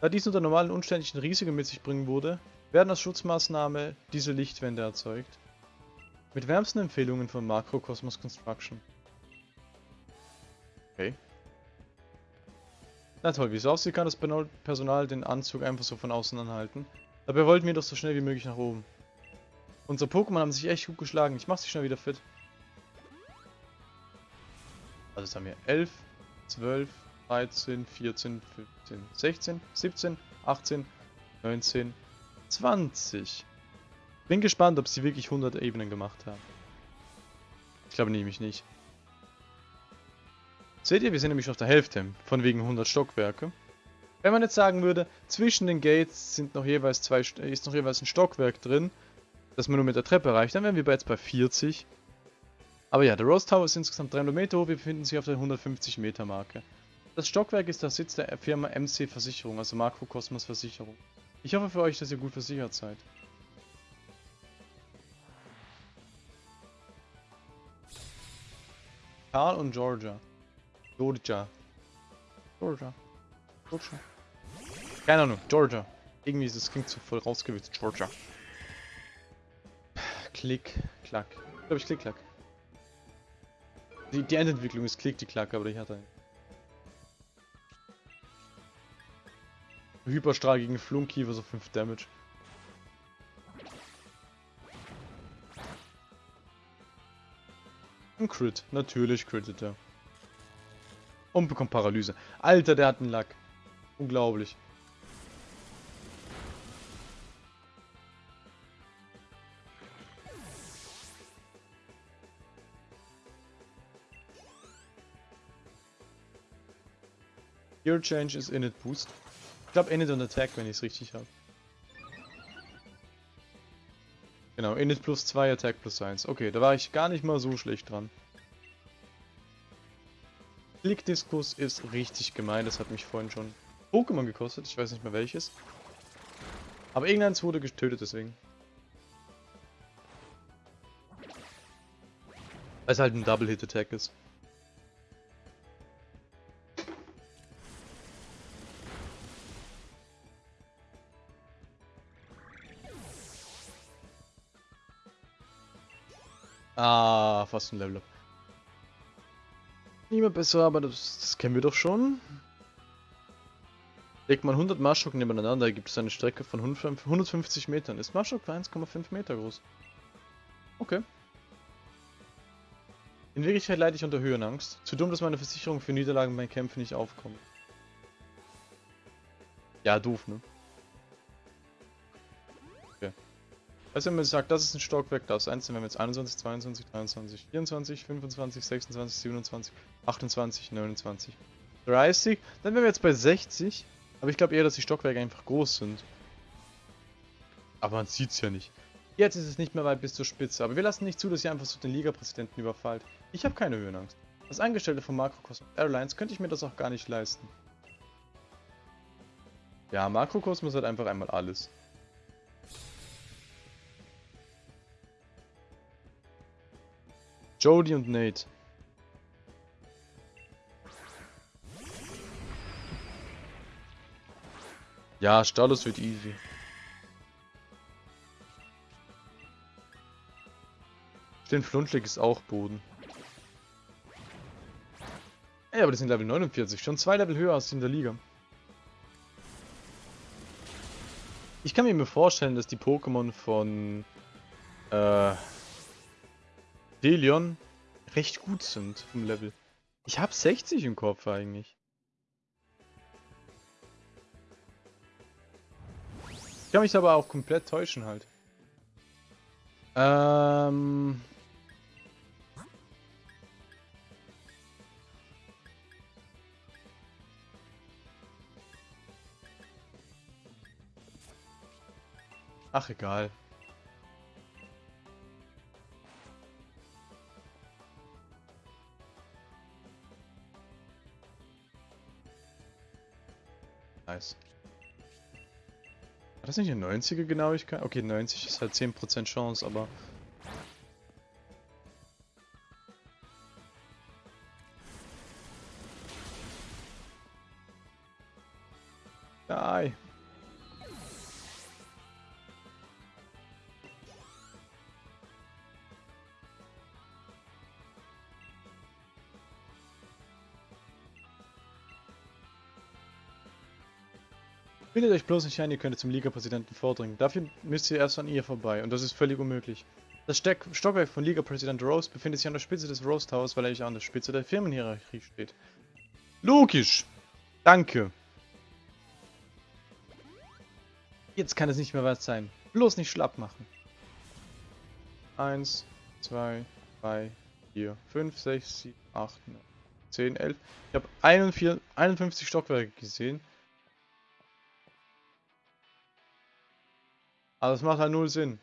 Da dies unter normalen unständlichen Risiken mit sich bringen würde, werden als Schutzmaßnahme diese Lichtwände erzeugt. Mit wärmsten Empfehlungen von Makrokosmos Construction. Okay. Na toll, wie es aussieht, kann das Personal den Anzug einfach so von außen anhalten. Dabei wollten wir doch so schnell wie möglich nach oben. Unsere Pokémon haben sich echt gut geschlagen. Ich mach sie schnell wieder fit. Also jetzt haben wir 11, 12, 13, 14, 15, 16, 17, 18, 19, 20. Bin gespannt, ob sie wirklich 100 Ebenen gemacht haben. Ich glaube nämlich nicht. Seht ihr, wir sind nämlich auf der Hälfte, von wegen 100 Stockwerke. Wenn man jetzt sagen würde, zwischen den Gates sind noch jeweils zwei, ist noch jeweils ein Stockwerk drin, das man nur mit der Treppe erreicht, dann wären wir jetzt bei 40. Aber ja, der Rose Tower ist insgesamt 300 Meter hoch, wir befinden uns auf der 150 Meter Marke. Das Stockwerk ist der Sitz der Firma MC Versicherung, also Makrokosmos Versicherung. Ich hoffe für euch, dass ihr gut versichert seid. Karl und Georgia. Georgia. Georgia. Georgia. Keine Ahnung, Georgia. Irgendwie ist das klingt zu voll rausgewitzt. Georgia. Klick, klack. Ich glaube ich klick, klack. Die, die Endentwicklung ist klick, die klack, aber ich hatte Hyperstrahl gegen Flunkiefer, so 5 Damage. Ein Crit, natürlich crittet er. Und bekommt Paralyse. Alter, der hat einen Lack. Unglaublich. Gear Change ist Init Boost. Ich glaube Init und Attack, wenn ich es richtig habe. Genau, Init plus 2, Attack plus 1. Okay, da war ich gar nicht mal so schlecht dran. Blickdiskus ist richtig gemein, das hat mich vorhin schon Pokémon gekostet, ich weiß nicht mehr welches. Aber irgendeins wurde getötet deswegen. Weil es halt ein Double-Hit-Attack ist. Ah, fast ein Level Up. Nicht mehr besser, aber das, das kennen wir doch schon. Legt man 100 Marschok nebeneinander, gibt es eine Strecke von 150 Metern. Ist Marschok 1,5 Meter groß. Okay. In Wirklichkeit leide ich unter Höhenangst. Zu dumm, dass meine Versicherung für Niederlagen bei Kämpfen nicht aufkommt. Ja, doof, ne? Also wenn man sagt, das ist ein Stockwerk, das ist eins, wenn wir jetzt 21, 22, 23, 24, 25, 26, 27, 28, 29, 30, dann wären wir jetzt bei 60. Aber ich glaube eher, dass die Stockwerke einfach groß sind. Aber man sieht es ja nicht. Jetzt ist es nicht mehr weit bis zur Spitze, aber wir lassen nicht zu, dass ihr einfach so den Liga-Präsidenten überfallt. Ich habe keine Höhenangst. Als Angestellte von Makrokosmos Airlines könnte ich mir das auch gar nicht leisten. Ja, Makrokosmos hat einfach einmal alles. Jody und Nate. Ja, Status wird easy. Den Flunschlig ist auch Boden. Ey, aber die sind Level 49. Schon zwei Level höher als in der Liga. Ich kann mir vorstellen, dass die Pokémon von äh, Delion recht gut sind vom Level. Ich habe 60 im Kopf eigentlich. Ich kann mich aber auch komplett täuschen halt. Ähm... Ach, egal. Nice. War das nicht eine 90er Genauigkeit? Okay, 90 ist halt 10% Chance, aber... Bildet euch bloß nicht ein, ihr könntet zum Liga-Präsidenten vordringen. Dafür müsst ihr erst an ihr vorbei und das ist völlig unmöglich. Das Steck Stockwerk von Liga-Präsident Rose befindet sich an der Spitze des Rose Towers, weil er an der Spitze der Firmenhierarchie steht. Logisch! Danke! Jetzt kann es nicht mehr was sein. Bloß nicht schlapp machen. 1, 2, 3, 4, 5, 6, 7, 8, 9, 10, 11. Ich habe 51 Stockwerke gesehen. Aber das macht halt null Sinn.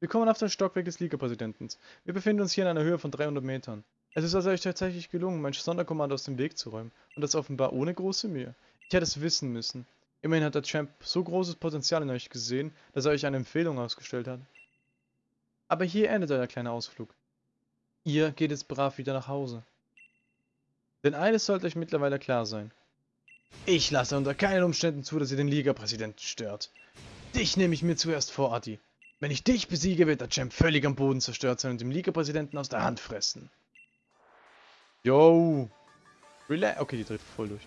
Wir kommen auf das Stockwerk des Liga-Präsidenten. Wir befinden uns hier in einer Höhe von 300 Metern. Es ist also euch tatsächlich gelungen, mein Sonderkommando aus dem Weg zu räumen. Und das offenbar ohne große Mühe. Ich hätte es wissen müssen. Immerhin hat der Champ so großes Potenzial in euch gesehen, dass er euch eine Empfehlung ausgestellt hat. Aber hier endet euer kleiner Ausflug. Ihr geht jetzt brav wieder nach Hause. Denn eines sollte euch mittlerweile klar sein. Ich lasse unter keinen Umständen zu, dass ihr den Liga-Präsidenten stört. Dich nehme ich mir zuerst vor, Adi. Wenn ich dich besiege, wird der Champ völlig am Boden zerstört sein und dem Liga-Präsidenten aus der Hand fressen. Yo. Relax. Okay, die dreht voll durch.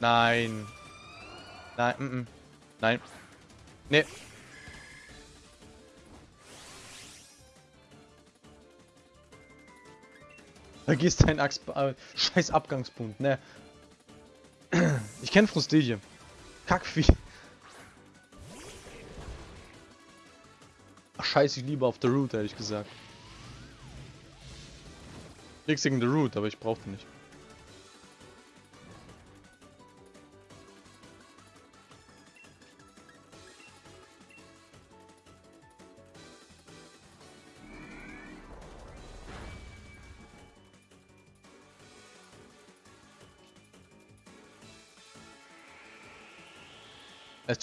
Nein. Nein, mm, -mm. Nein. Nee. Vergiss deinen Axt äh, scheiß Abgangspunkt, ne? Ich kenne Frustilie. Kackvieh. Ach scheiße, ich liebe auf der Route, ehrlich gesagt. Nichts gegen The Root, aber ich brauchte nicht.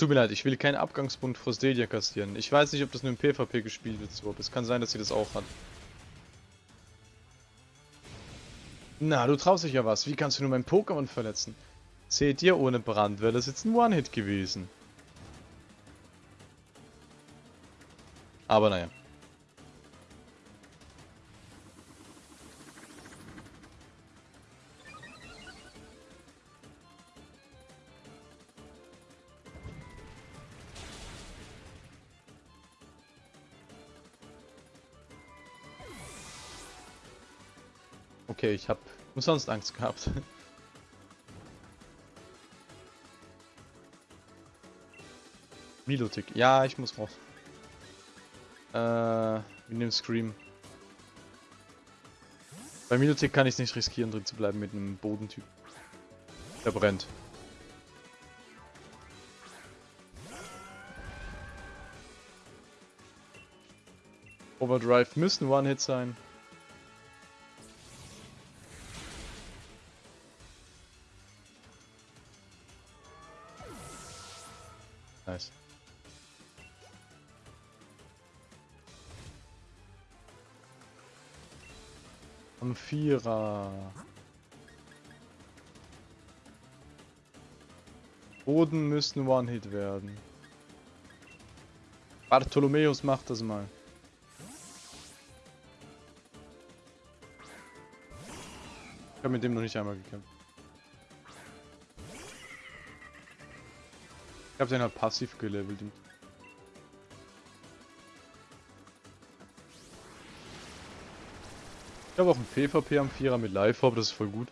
Tut mir leid, ich will keinen Abgangspunkt Frostelia kassieren. Ich weiß nicht, ob das nur im PvP gespielt wird, so, es kann sein, dass sie das auch hat. Na, du traust dich ja was. Wie kannst du nur mein Pokémon verletzen? Seht ihr, ohne Brand wäre das jetzt ein One-Hit gewesen. Aber naja. Okay, ich habe umsonst Angst gehabt. Milotic. Ja, ich muss raus. Äh, wir nehmen Scream. Bei Milotic kann ich es nicht riskieren, drin zu bleiben mit einem Bodentyp. Der brennt. Overdrive müssen One-Hit sein. Nice. Am Vierer. Boden müssen One-Hit werden. Bartholomäus macht das mal. Ich habe mit dem noch nicht einmal gekämpft. Habe den halt passiv gelevelt. Ich habe auch ein PvP am Vierer mit Live-Hop, das ist voll gut.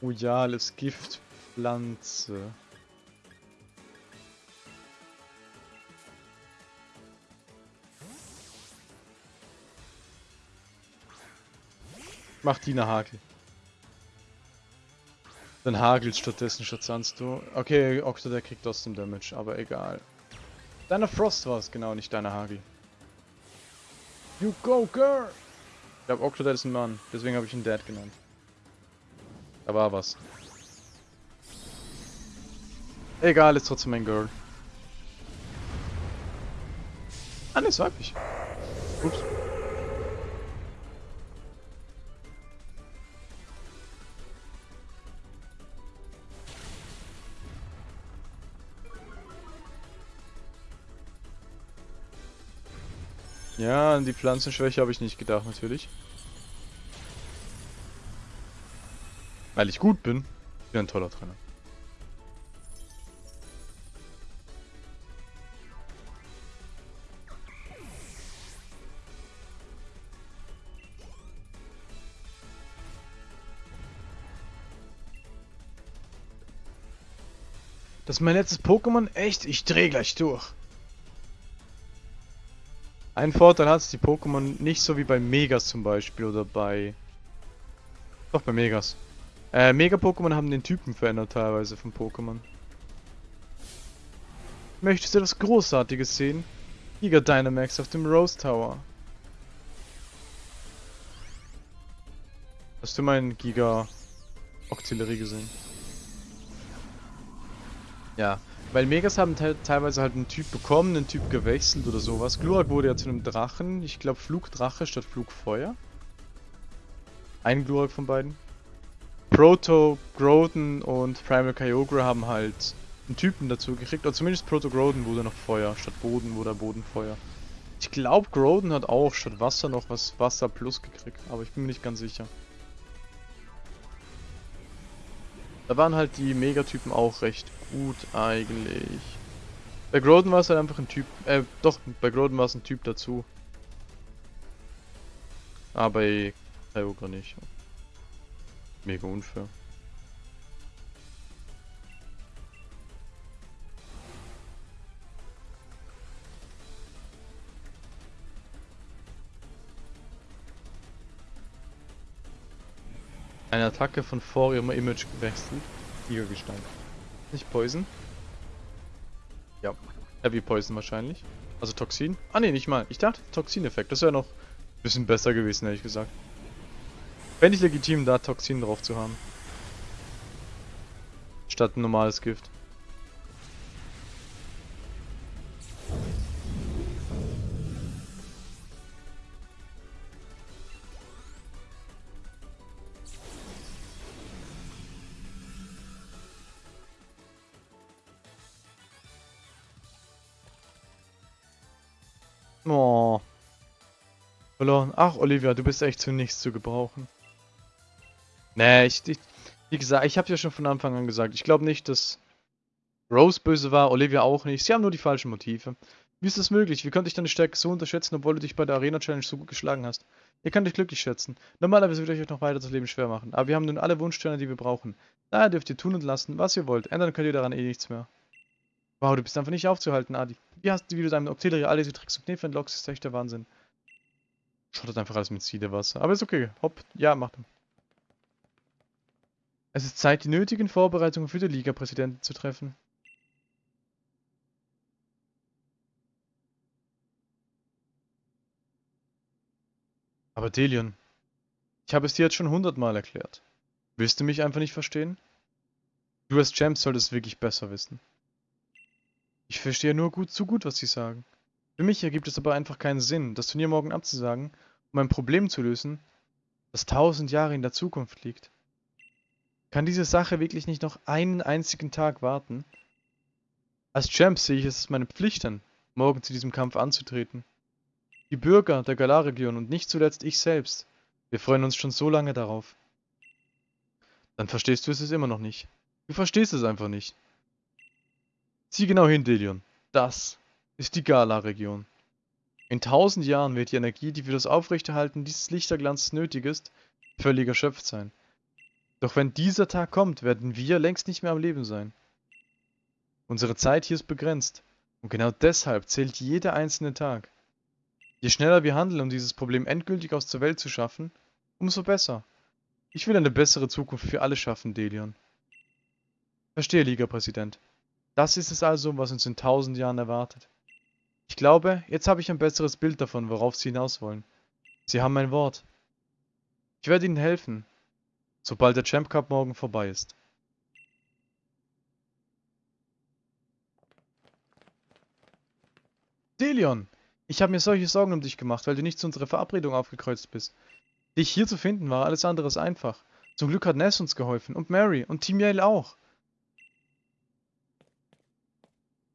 Royales Giftpflanze. Mach die eine Hakel. Dann hagelt stattdessen statt sonst du. Okay, Octo, der kriegt trotzdem Damage, aber egal. Deine Frost war es, genau, nicht deine Hagel. You go, girl! Ich glaube, Octodad ist ein Mann, deswegen habe ich ihn Dad genannt. Da war was. Egal, ist trotzdem ein Girl. Ah, ne, ist weiblich. Ja, an die Pflanzenschwäche habe ich nicht gedacht, natürlich. Weil ich gut bin. Ich bin ein toller Trainer. Das ist mein letztes Pokémon? Echt? Ich dreh gleich durch. Ein Vorteil hat es die Pokémon nicht so wie bei Megas zum Beispiel oder bei... Doch, bei Megas. Äh, Mega-Pokémon haben den Typen verändert teilweise von Pokémon. Möchtest du das Großartiges sehen? Giga Dynamax auf dem Rose Tower. Hast du meinen Giga Auxiliary gesehen? Ja, weil Megas haben te teilweise halt einen Typ bekommen, einen Typ gewechselt oder sowas. Glurak wurde ja zu einem Drachen. Ich glaube Flugdrache statt Flugfeuer. Ein Glurak von beiden. Proto Groden und Primal Kyogre haben halt einen Typen dazu gekriegt. Oder zumindest Proto Groden wurde noch Feuer. Statt Boden wurde Boden Feuer. Ich glaube Groden hat auch statt Wasser noch was Wasser Plus gekriegt. Aber ich bin mir nicht ganz sicher. Da waren halt die Megatypen auch recht gut eigentlich. Bei Groden war es halt einfach ein Typ, äh, doch, bei Groden war es ein Typ dazu. Aber bei Kyogre nicht. Mega unfair. Eine Attacke von vor ihrem Image gewechselt. Gestein. Nicht Poison? Ja. Heavy Poison wahrscheinlich. Also Toxin? Ah ne, nicht mal. Ich dachte Toxin-Effekt. Das wäre noch ein bisschen besser gewesen, ehrlich gesagt. Fände ich legitim, da Toxin drauf zu haben. Statt ein normales Gift. Ach, Olivia, du bist echt zu nichts zu gebrauchen. Nee, ich, ich wie gesagt, ich habe ja schon von Anfang an gesagt, ich glaube nicht, dass Rose böse war, Olivia auch nicht. Sie haben nur die falschen Motive. Wie ist das möglich? Wie konnte ich deine Stärke so unterschätzen, obwohl du dich bei der Arena Challenge so gut geschlagen hast? Ihr könnt euch glücklich schätzen. Normalerweise würde ich euch noch weiter das Leben schwer machen, aber wir haben nun alle Wunschsterne, die wir brauchen. Daher dürft ihr tun und lassen, was ihr wollt. Ändern könnt ihr daran eh nichts mehr. Wow, du bist einfach nicht aufzuhalten, Adi. Wie hast du, wie du deinem Octillery alle diese Tricks und Kniffe entlockst, ist echt der Wahnsinn. Schottet einfach alles mit Siedewasser. Aber ist okay. Hopp, ja, macht. Es ist Zeit, die nötigen Vorbereitungen für die Liga-Präsidenten zu treffen. Aber Delion, ich habe es dir jetzt schon hundertmal erklärt. Willst du mich einfach nicht verstehen? Du als Champ solltest wirklich besser wissen. Ich verstehe nur gut zu gut, was sie sagen. Für mich ergibt es aber einfach keinen Sinn, das Turnier morgen abzusagen, um ein Problem zu lösen, das tausend Jahre in der Zukunft liegt. Kann diese Sache wirklich nicht noch einen einzigen Tag warten? Als Champ sehe ich es als meine Pflicht an, morgen zu diesem Kampf anzutreten. Die Bürger der Galar-Region und nicht zuletzt ich selbst. Wir freuen uns schon so lange darauf. Dann verstehst du es immer noch nicht. Du verstehst es einfach nicht. Sieh genau hin, Delion. Das ist die Gala-Region. In tausend Jahren wird die Energie, die für das Aufrechterhalten dieses Lichterglanzes nötig ist, völlig erschöpft sein. Doch wenn dieser Tag kommt, werden wir längst nicht mehr am Leben sein. Unsere Zeit hier ist begrenzt. Und genau deshalb zählt jeder einzelne Tag. Je schneller wir handeln, um dieses Problem endgültig aus der Welt zu schaffen, umso besser. Ich will eine bessere Zukunft für alle schaffen, Delion. Verstehe, Liga-Präsident. Das ist es also, was uns in tausend Jahren erwartet. Ich glaube, jetzt habe ich ein besseres Bild davon, worauf Sie hinaus wollen. Sie haben mein Wort. Ich werde Ihnen helfen, sobald der Champ Cup morgen vorbei ist. Delion! Ich habe mir solche Sorgen um dich gemacht, weil du nicht zu unserer Verabredung aufgekreuzt bist. Dich hier zu finden war alles andere als einfach. Zum Glück hat Ness uns geholfen und Mary und Team Yale auch.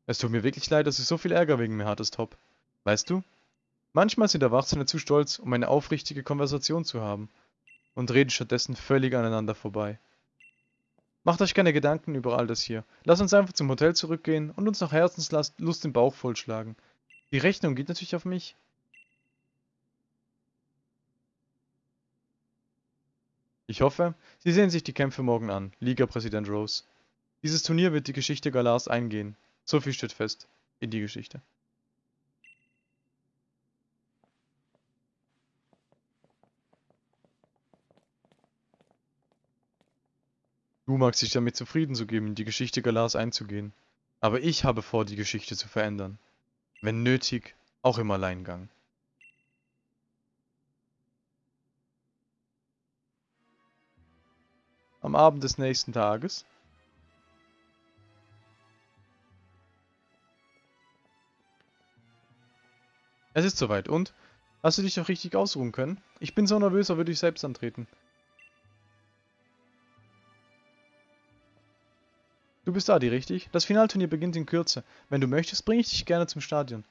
Es tut mir wirklich leid, dass du so viel Ärger wegen mir hattest, Hop. Weißt du? Manchmal sind Erwachsene zu stolz, um eine aufrichtige Konversation zu haben und reden stattdessen völlig aneinander vorbei. Macht euch keine Gedanken über all das hier. Lasst uns einfach zum Hotel zurückgehen und uns nach Herzenslust den Bauch vollschlagen. Die Rechnung geht natürlich auf mich. Ich hoffe, Sie sehen sich die Kämpfe morgen an, Liga-Präsident Rose. Dieses Turnier wird die Geschichte Galars eingehen. So viel steht fest in die Geschichte. Du magst dich damit zufrieden zu geben, in die Geschichte Galars einzugehen. Aber ich habe vor, die Geschichte zu verändern. Wenn nötig, auch im Alleingang. Am Abend des nächsten Tages Es ist soweit. Und? Hast du dich doch richtig ausruhen können? Ich bin so nervös, aber würde ich selbst antreten. Du bist Adi, richtig? Das Finalturnier beginnt in Kürze. Wenn du möchtest, bringe ich dich gerne zum Stadion.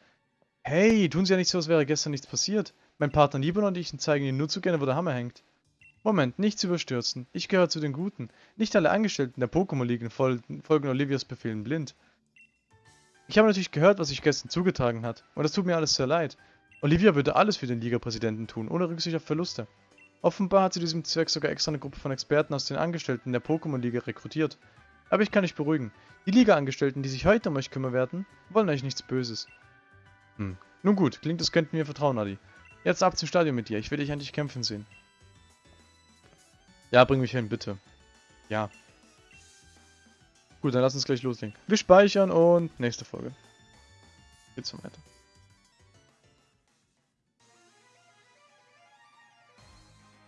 Hey, tun Sie ja nicht so, als wäre gestern nichts passiert. Mein Partner Nibon und ich zeigen Ihnen nur zu gerne, wo der Hammer hängt. Moment, nichts überstürzen. Ich gehöre zu den Guten. Nicht alle Angestellten der Pokémon-Ligen folgen, folgen Olivias Befehlen blind. Ich habe natürlich gehört, was sich gestern zugetragen hat. Und es tut mir alles sehr leid. Olivia würde alles für den Liga-Präsidenten tun, ohne Rücksicht auf Verluste. Offenbar hat sie diesem Zweck sogar extra eine Gruppe von Experten aus den Angestellten der Pokémon-Liga rekrutiert. Aber ich kann euch beruhigen. Die Liga-Angestellten, die sich heute um euch kümmern werden, wollen euch nichts Böses. Hm. Nun gut, klingt, das könnten wir vertrauen, Adi. Jetzt ab zum Stadion mit dir. Ich will dich endlich kämpfen sehen. Ja, bring mich hin, bitte. Ja. Gut, dann lass uns gleich loslegen. Wir speichern und nächste Folge. Geht's weiter.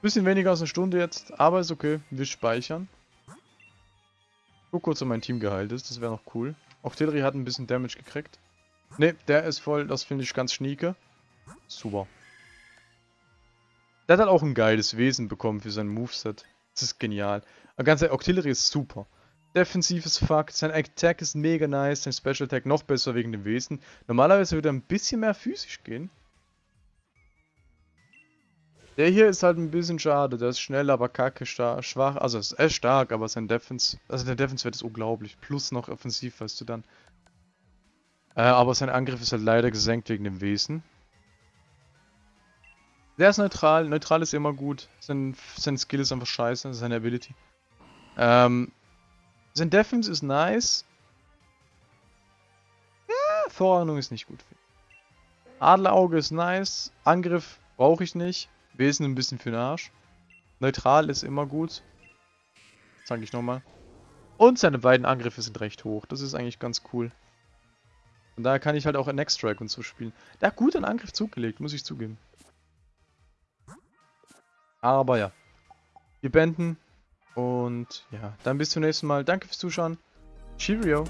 Bisschen weniger als eine Stunde jetzt, aber ist okay. Wir speichern. Guck kurz, ob mein Team geheilt ist, das wäre noch cool. Octillery hat ein bisschen Damage gekriegt. Ne, der ist voll, das finde ich ganz schnieke. Super. Der hat halt auch ein geiles Wesen bekommen für sein Moveset. Das ist genial. Ganz ehrlich, Octillery ist super. Defensiv ist fuck, sein Attack ist mega nice, sein Special Attack noch besser wegen dem Wesen. Normalerweise würde er ein bisschen mehr physisch gehen. Der hier ist halt ein bisschen schade. Der ist schnell, aber kacke schwach. Also er ist stark, aber sein Defense... Also der Defense-Wert ist unglaublich. Plus noch offensiv, weißt du dann. Äh, aber sein Angriff ist halt leider gesenkt wegen dem Wesen. Der ist neutral. Neutral ist immer gut. Sein, sein Skill ist einfach scheiße. Seine Ability. Ähm, sein Defense ist nice. Ja, Vorahnung ist nicht gut. Adlerauge ist nice. Angriff brauche ich nicht. Wesen ein bisschen für den Arsch. Neutral ist immer gut. Sag ich nochmal. Und seine beiden Angriffe sind recht hoch. Das ist eigentlich ganz cool. Und daher kann ich halt auch ein Next Strike und so spielen. Der hat gut einen Angriff zugelegt, muss ich zugeben. Aber ja. Wir beenden. Und ja, dann bis zum nächsten Mal. Danke fürs Zuschauen. Cheerio.